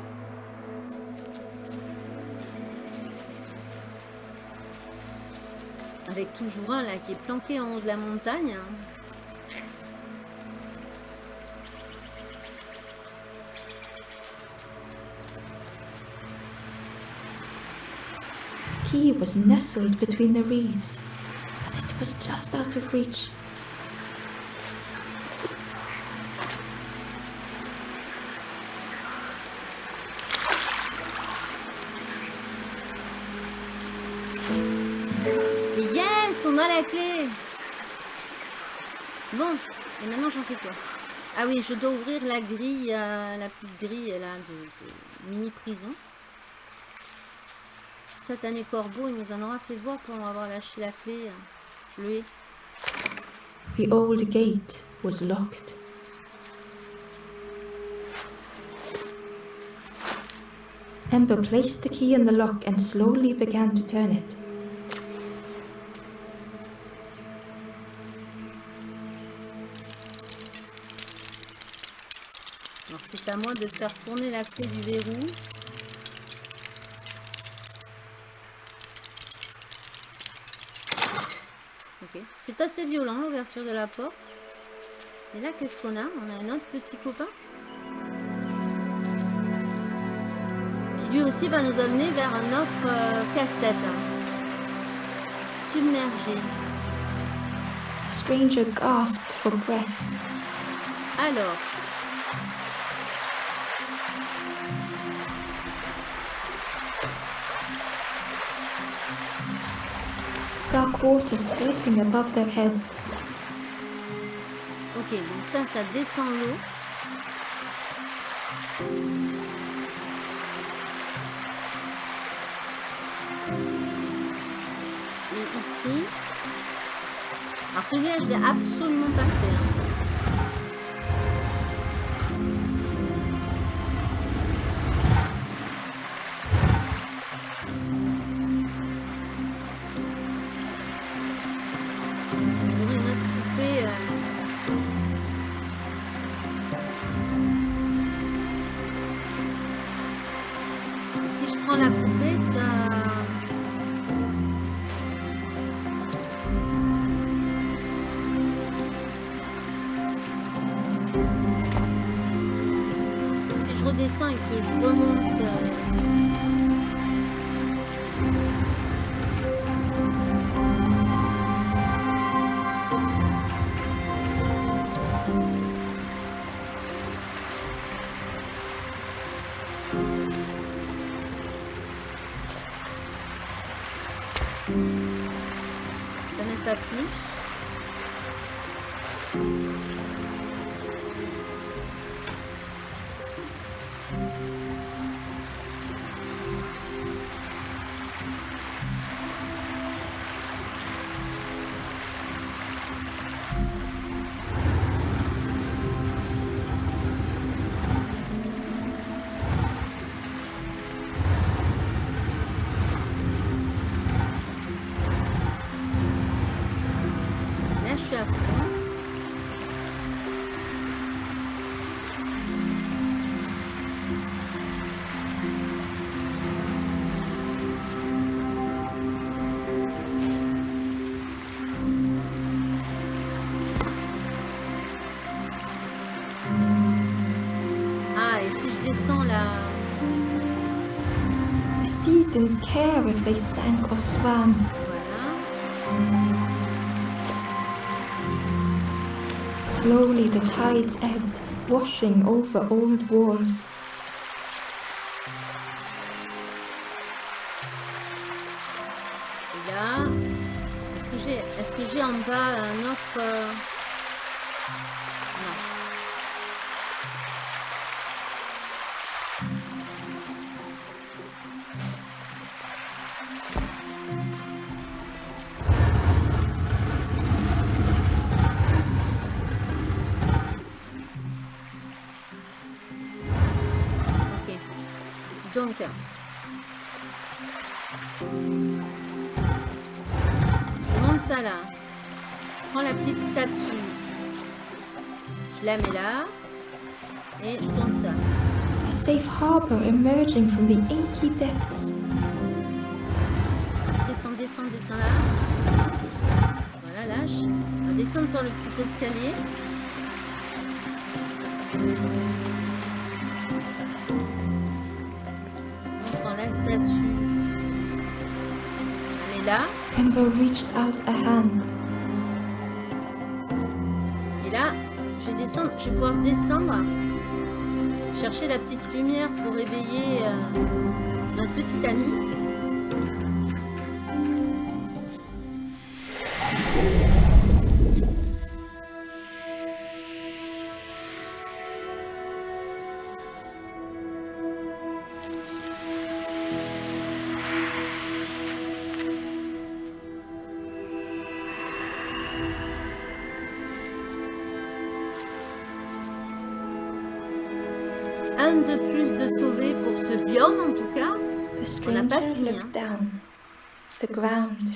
Avec toujours un là qui est planqué en haut de la montagne. Key was nestled between the reeds, but it was just out of reach. On a la clé Bon, et maintenant j'en fais quoi? Ah oui, je dois ouvrir la grille, euh, la petite grille là de, de mini prison. Satané corbeau, il nous en aura fait voir pour avoir lâché la clé. Je le ai. The old gate was locked. Ember placed the key in the lock and slowly began to turn it. À moi de faire tourner la clé du verrou. Ok, c'est assez violent l'ouverture de la porte. Et là, qu'est-ce qu'on a? On a un autre petit copain. Qui lui aussi va nous amener vers un autre euh, casse-tête. hein. submergé. Stranger gasped for breath. Alors, Head. ok, donc ça, ça descend l'eau. Et ici... Alors celui-là, je l'ai absolument pas fait. hein. Si je redescends et que je remonte... didn't if they sank or swam. Slowly the tides ebbed, washing over old walls. Je la mets là. Et je tourne ça. A safe harbor emerging from the inky depths. Descends, descends, descends là. Voilà, lâche. On va descendre par le petit escalier. On prend la statue. On la met là. Ember reached out a hand. Je vais pouvoir descendre, chercher la petite lumière pour éveiller euh, notre petite amie.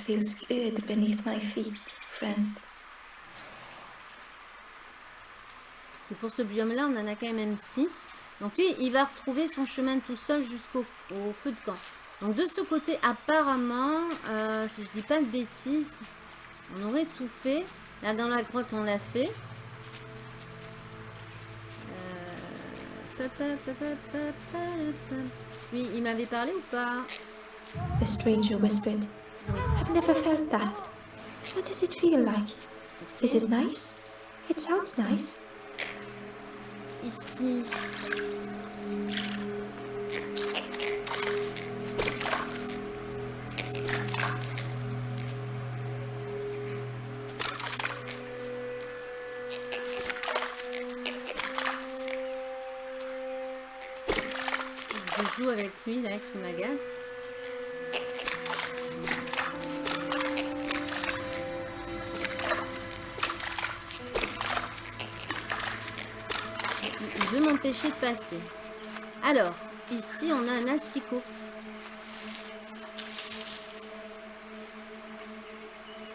Feels good beneath my feet, friend. Parce que pour ce biome-là, on en a quand même 6. Donc lui, il va retrouver son chemin tout seul jusqu'au au feu de camp. Donc de ce côté, apparemment, euh, si je dis pas de bêtises, on aurait tout fait. Là, dans la grotte, on l'a fait. Euh. Lui, il m'avait parlé ou pas? The stranger whispered. Oui. Never felt that. What does it feel like? Is it nice? It sounds nice. Ici. Je joue avec lui là qui m'agace. De passer. Alors, ici on a un asticot.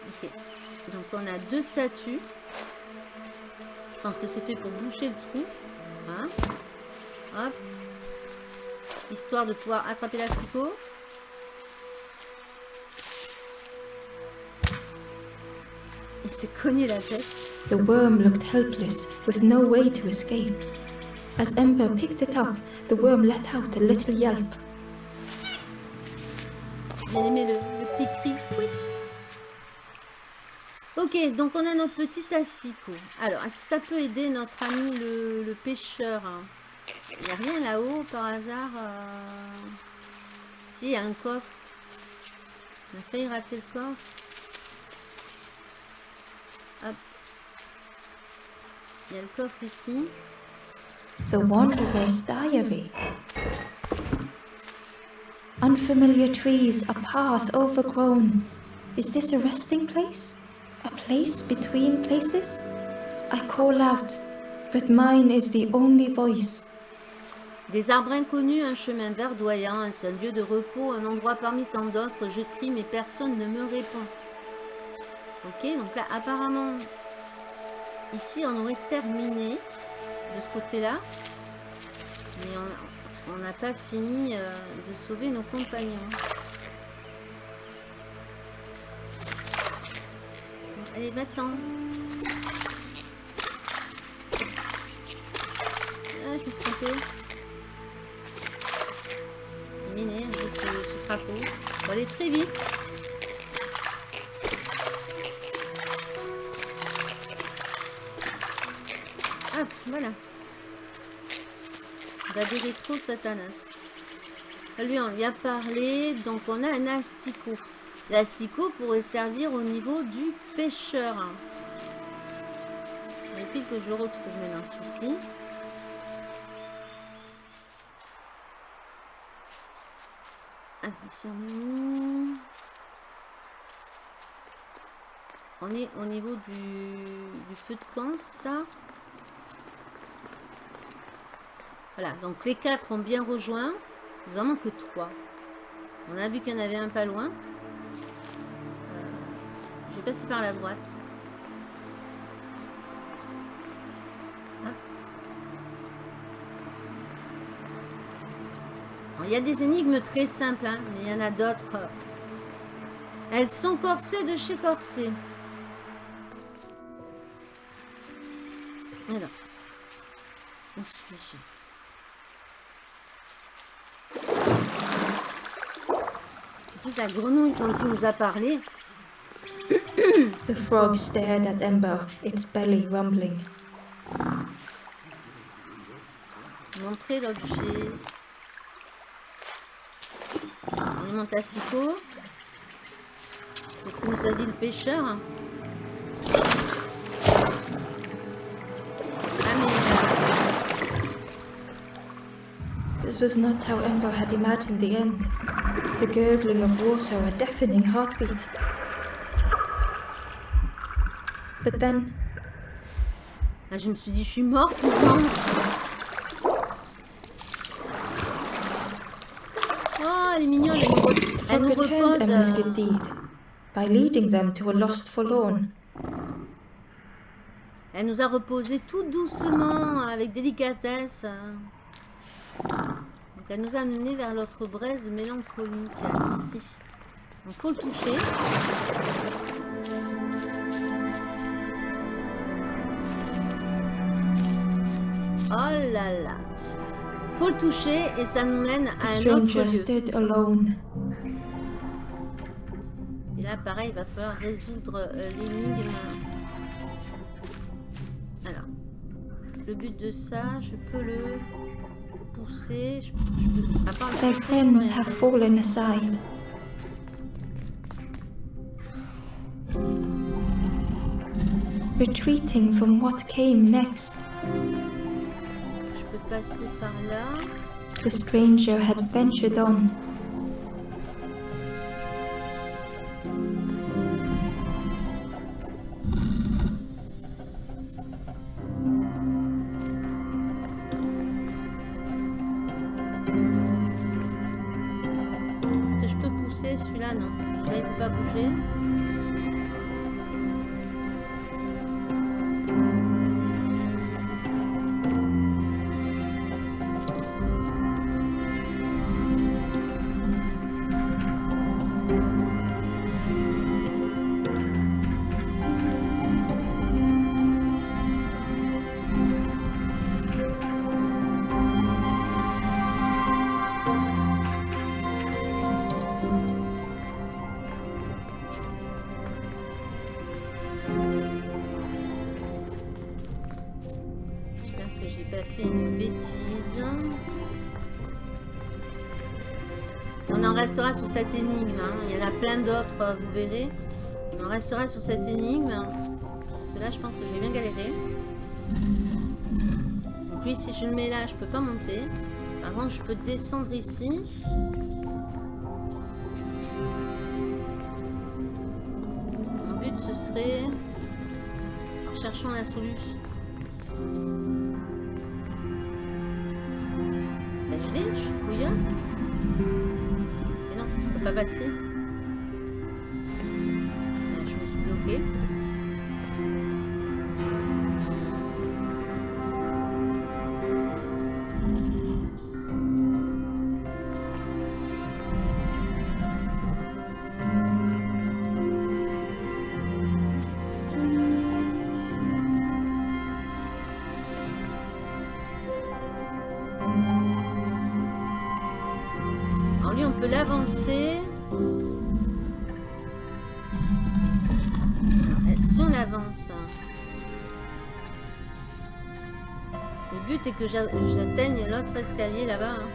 Ok. Donc on a deux statues. Je pense que c'est fait pour boucher le trou. Hop. Histoire de pouvoir attraper l'asticot. Il s'est cogné la tête. The worm looked helpless, with no way to escape. As Ember picked it up, the worm let out a little yelp. Aimé le, petit cri. Quick. Ok, donc on a notre petit asticot. Alors, est-ce que ça peut aider notre ami le, le pêcheur hein? Il n'y a rien là-haut par hasard euh... Si, il y a un coffre. On a failli rater le coffre. Hop. Il y a le coffre ici. The Wanderer's Diary. Unfamiliar trees, a path overgrown. Is this a resting place? A place between places? I call out, but mine is the only voice. Des arbres inconnus, un chemin verdoyant, un seul lieu de repos, un endroit parmi tant d'autres. Je crie, mais personne ne me répond. Ok, donc là, apparemment, ici, on aurait terminé de ce côté-là. Mais on n'a pas fini euh, de sauver nos compagnons. Bon, allez, va-t'en. Ah, je me suis trompée. Il ce, ce crapaud. Faut aller très vite. Hop, voilà. Trop Satanas. Lui, on lui a parlé. Donc, on a un asticot. L'asticot pourrait servir au niveau du pêcheur. Faut-il que je le retrouve maintenant, souci. Ah, On est au niveau du, du feu de camp, c'est ça? Voilà, donc les quatre ont bien rejoint. Nous en manque trois. On a vu qu'il y en avait un pas loin. Euh, je vais passer par la droite. Alors, Il y a des énigmes très simples, hein, mais il y en a d'autres. Elles sont corsées de chez Corsé. Alors. Où suis-je La grenouille dont il nous a parlé? The frog stared at Ember, its belly rumbling. Montrer l'objet. On est mon asticot. C'est ce que nous a dit le pêcheur. Ah mais... This was not how Ember had imagined the end. The gurgling of water, a deafening heartbeat. But then, Ah, je me suis dit, je suis morte ou Oh, elle est mignonne. Elle nous, elle repose. Euh, by leading them to a lost forlorn. Elle nous a reposé tout doucement, avec délicatesse. Donc elle nous a amené vers l'autre braise mélancolique, ici. Donc faut le toucher. Oh là là. Faut le toucher et ça nous mène à un autre lieu. alone. Et là, pareil, il va falloir résoudre euh, l'énigme. Alors, le but de ça, je peux le Their pousser, je peux friends rien have faire. fallen aside. Retreating from what came next, Est-ce que je peux passer par là? The stranger had ventured on. Cette énigme. hein. Il y en a plein d'autres, euh, vous verrez. On restera sur cette énigme. Parce que là, je pense que je vais bien galérer. Donc lui, si je le mets là, je peux pas monter. Par contre, je peux descendre ici. Mon but, ce serait... Alors, cherchons la solution. Non, l'avance. Le but est que j'a- j'atteigne l'autre escalier là-bas. hein.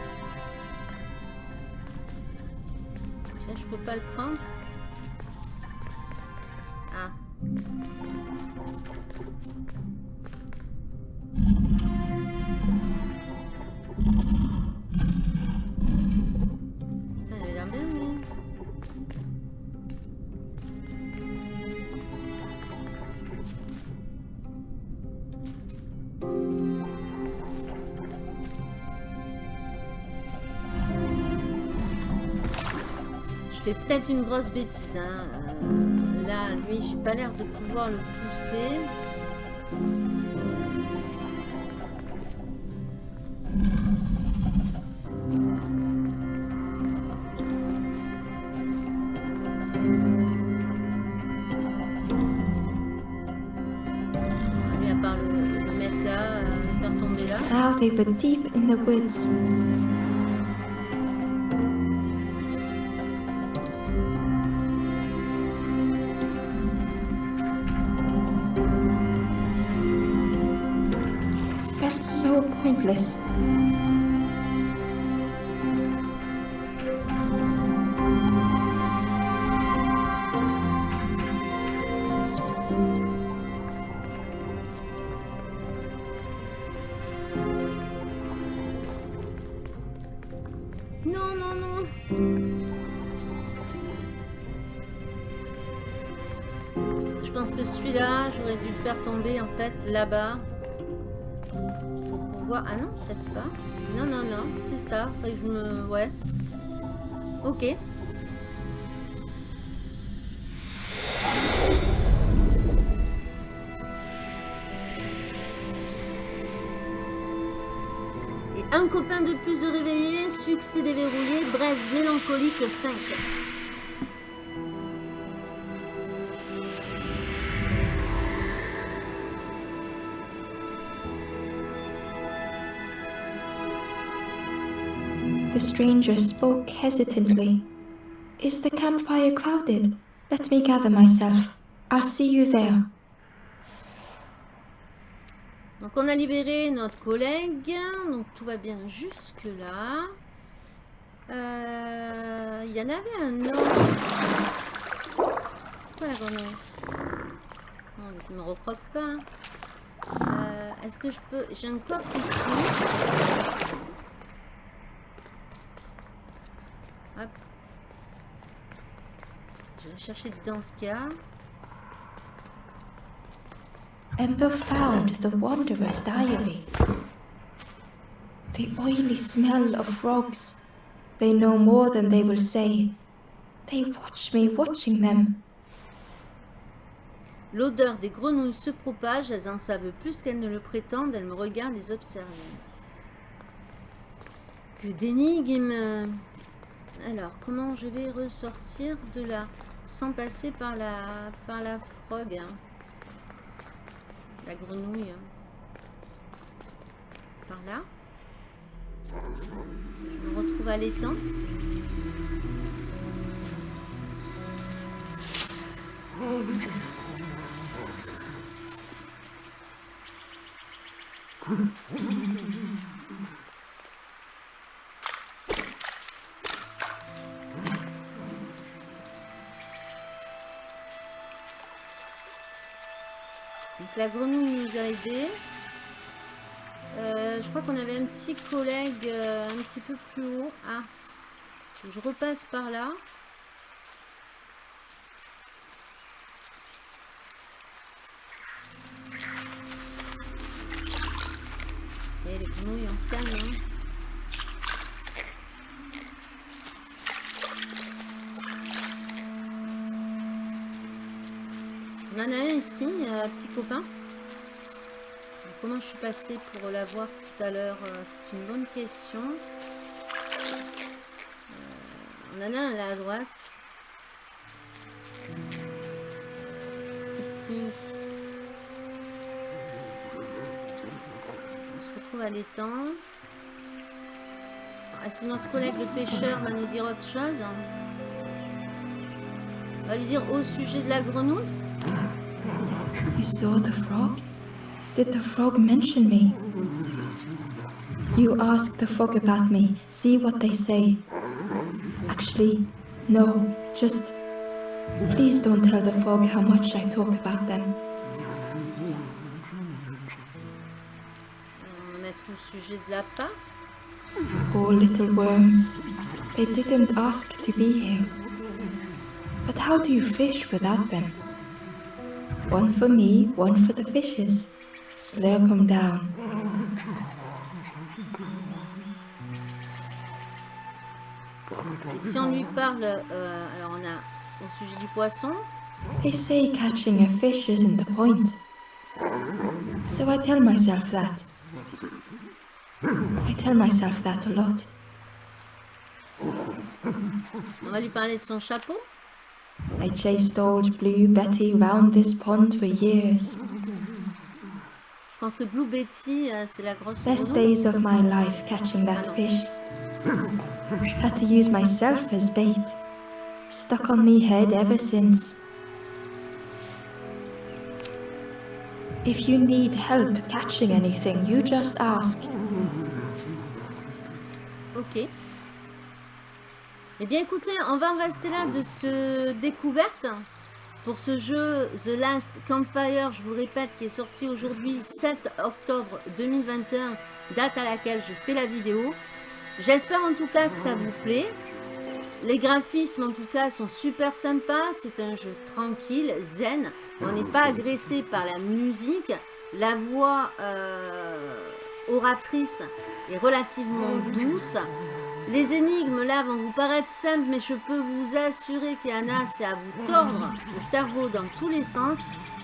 Je peux pas le prendre. Peut-être une grosse bêtise. Hein. Euh, là, lui, j'ai pas l'air de pouvoir le pousser. Lui, à part le, le mettre là, le faire tomber là. Now they were deep in the woods. Non, non, non. Je pense que celui-là, j'aurais dû le faire tomber en fait là-bas. Ah non, peut-être pas. Non, non, non, c'est ça. Que je me... Ouais. Ok. Et un copain de plus de réveillé, succès déverrouillé, braise mélancolique 5. The stranger spoke hesitantly. Is the campfire crowded? Let me gather myself. I'll see you there. Donc on a libéré notre collègue, donc tout va bien jusque là. Euh, Il y en avait un autre. Quoi la grenouille Non, mais tu me recroques pas. Euh, Est-ce que je peux... J'ai un coffre ici. Hop. Je vais chercher dedans ce qu'il y a. Ember found the Wanderer's diary. The oily smell of frogs. They know more than they will say. They watch me watching them. L'odeur des grenouilles se propage, elles en savent plus qu'elles ne le prétendent, elles me regardent les observer. Que d'énigmes Alors, comment je vais ressortir de là? Sans passer par la, par la frog. hein. La grenouille. Par là. Je me retrouve à l'étang. (laughs) la grenouille nous a aidés. Euh, je crois qu'on avait un petit collègue euh, un petit peu plus haut. Ah, je repasse par là. Et les grenouilles en canne. hein. On en a un ici, euh, petit copain. Comment je suis passée pour l'avoir tout à l'heure euh, C'est une bonne question. On en a un là à droite. Ici. On se retrouve à l'étang. Est-ce que notre collègue le pêcheur va nous dire autre chose? On va lui dire au sujet de la grenouille? You saw the frog? Did the frog mention me? You ask the frog about me, see what they say. Actually, no, just please don't tell the frog how much I talk about them. On va mettre au sujet de l'appât. Poor little worms. They didn't ask to be here. But how do you fish without them? One for me, one for the fishes. Slurp 'em down. Si on lui parle, euh, alors on a au sujet du poisson, They say catching a fish isn't the point. So I tell myself that. I tell myself that a lot. on va lui parler de son chapeau. I chased old Blue Betty round this pond for years. Je pense que Blue Betty, euh, c'est la grosse Best days of my life catching that fish. (laughs) Had to use myself as bait. Stuck on me head ever since. If you need help catching anything, you just ask. Ok. Eh bien écoutez, on va en rester là de cette découverte pour ce jeu The Last Campfire, je vous répète, qui est sorti aujourd'hui 7 octobre 2021, date à laquelle je fais la vidéo. J'espère en tout cas que ça vous plaît. Les graphismes en tout cas sont super sympas, c'est un jeu tranquille, zen, on n'est pas agressé par la musique, la voix euh, oratrice relativement douce. Les énigmes là vont vous paraître simples, mais je peux vous assurer qu'il y en a, c'est à vous tordre le cerveau dans tous les sens.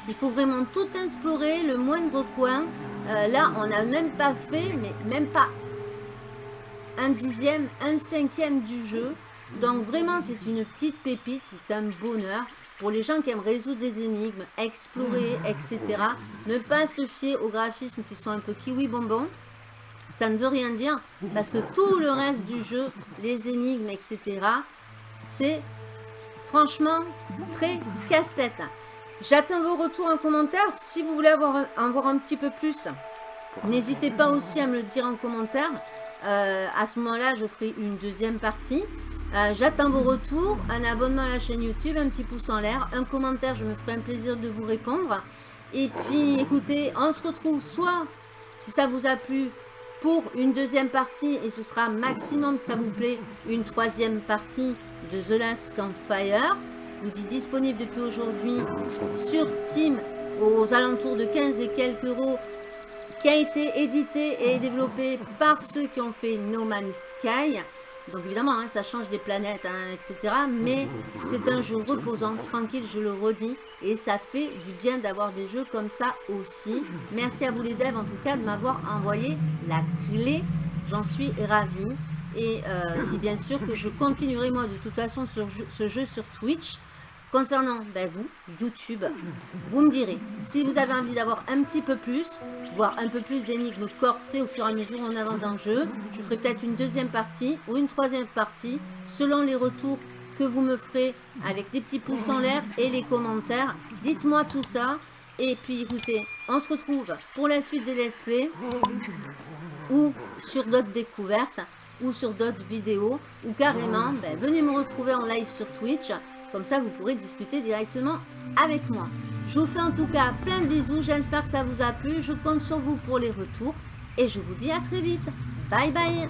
Il faut vraiment tout explorer, le moindre coin. Euh, là, on n'a même pas fait, mais même pas un dixième, un cinquième du jeu. Donc vraiment, c'est une petite pépite, c'est un bonheur. Pour les gens qui aiment résoudre des énigmes, explorer, etc. Ne pas se fier aux graphismes qui sont un peu kiwi bonbon. Ça ne veut rien dire parce que tout le reste du jeu, les énigmes, etc. C'est franchement, très casse-tête. J'attends vos retours en commentaire. Si vous voulez en voir un petit peu plus, n'hésitez pas aussi à me le dire en commentaire. Euh, à ce moment-là, je ferai une deuxième partie. Euh, j'attends vos retours, un abonnement à la chaîne YouTube, un petit pouce en l'air, un commentaire, je me ferai un plaisir de vous répondre. Et puis, écoutez, on se retrouve soit, si ça vous a plu, pour une deuxième partie, et ce sera maximum, ça vous plaît, une troisième partie de The Last Campfire. Vous dis disponible depuis aujourd'hui sur Steam aux alentours de 15 et quelques euros qui a été édité et développé par ceux qui ont fait No Man's Sky. Donc évidemment, hein, ça change des planètes, hein, etc. Mais c'est un jeu reposant, tranquille, je le redis. Et ça fait du bien d'avoir des jeux comme ça aussi. Merci à vous les devs, en tout cas, de m'avoir envoyé la clé. J'en suis ravie. Et, euh, et, bien sûr que je continuerai, moi, de toute façon, ce jeu sur Twitch. Concernant ben, vous, YouTube, vous me direz, si vous avez envie d'avoir un petit peu plus, voire un peu plus d'énigmes corsées au fur et à mesure en avance dans le jeu, je ferai peut-être une deuxième partie ou une troisième partie, selon les retours que vous me ferez avec des petits pouces en l'air et les commentaires. Dites-moi tout ça. Et puis écoutez, on se retrouve pour la suite des let's play ou sur d'autres découvertes ou sur d'autres vidéos ou carrément, ben, venez me retrouver en live sur Twitch comme ça, vous pourrez discuter directement avec moi. Je vous fais en tout cas plein de bisous. J'espère que ça vous a plu. Je compte sur vous pour les retours. Et je vous dis à très vite. Bye bye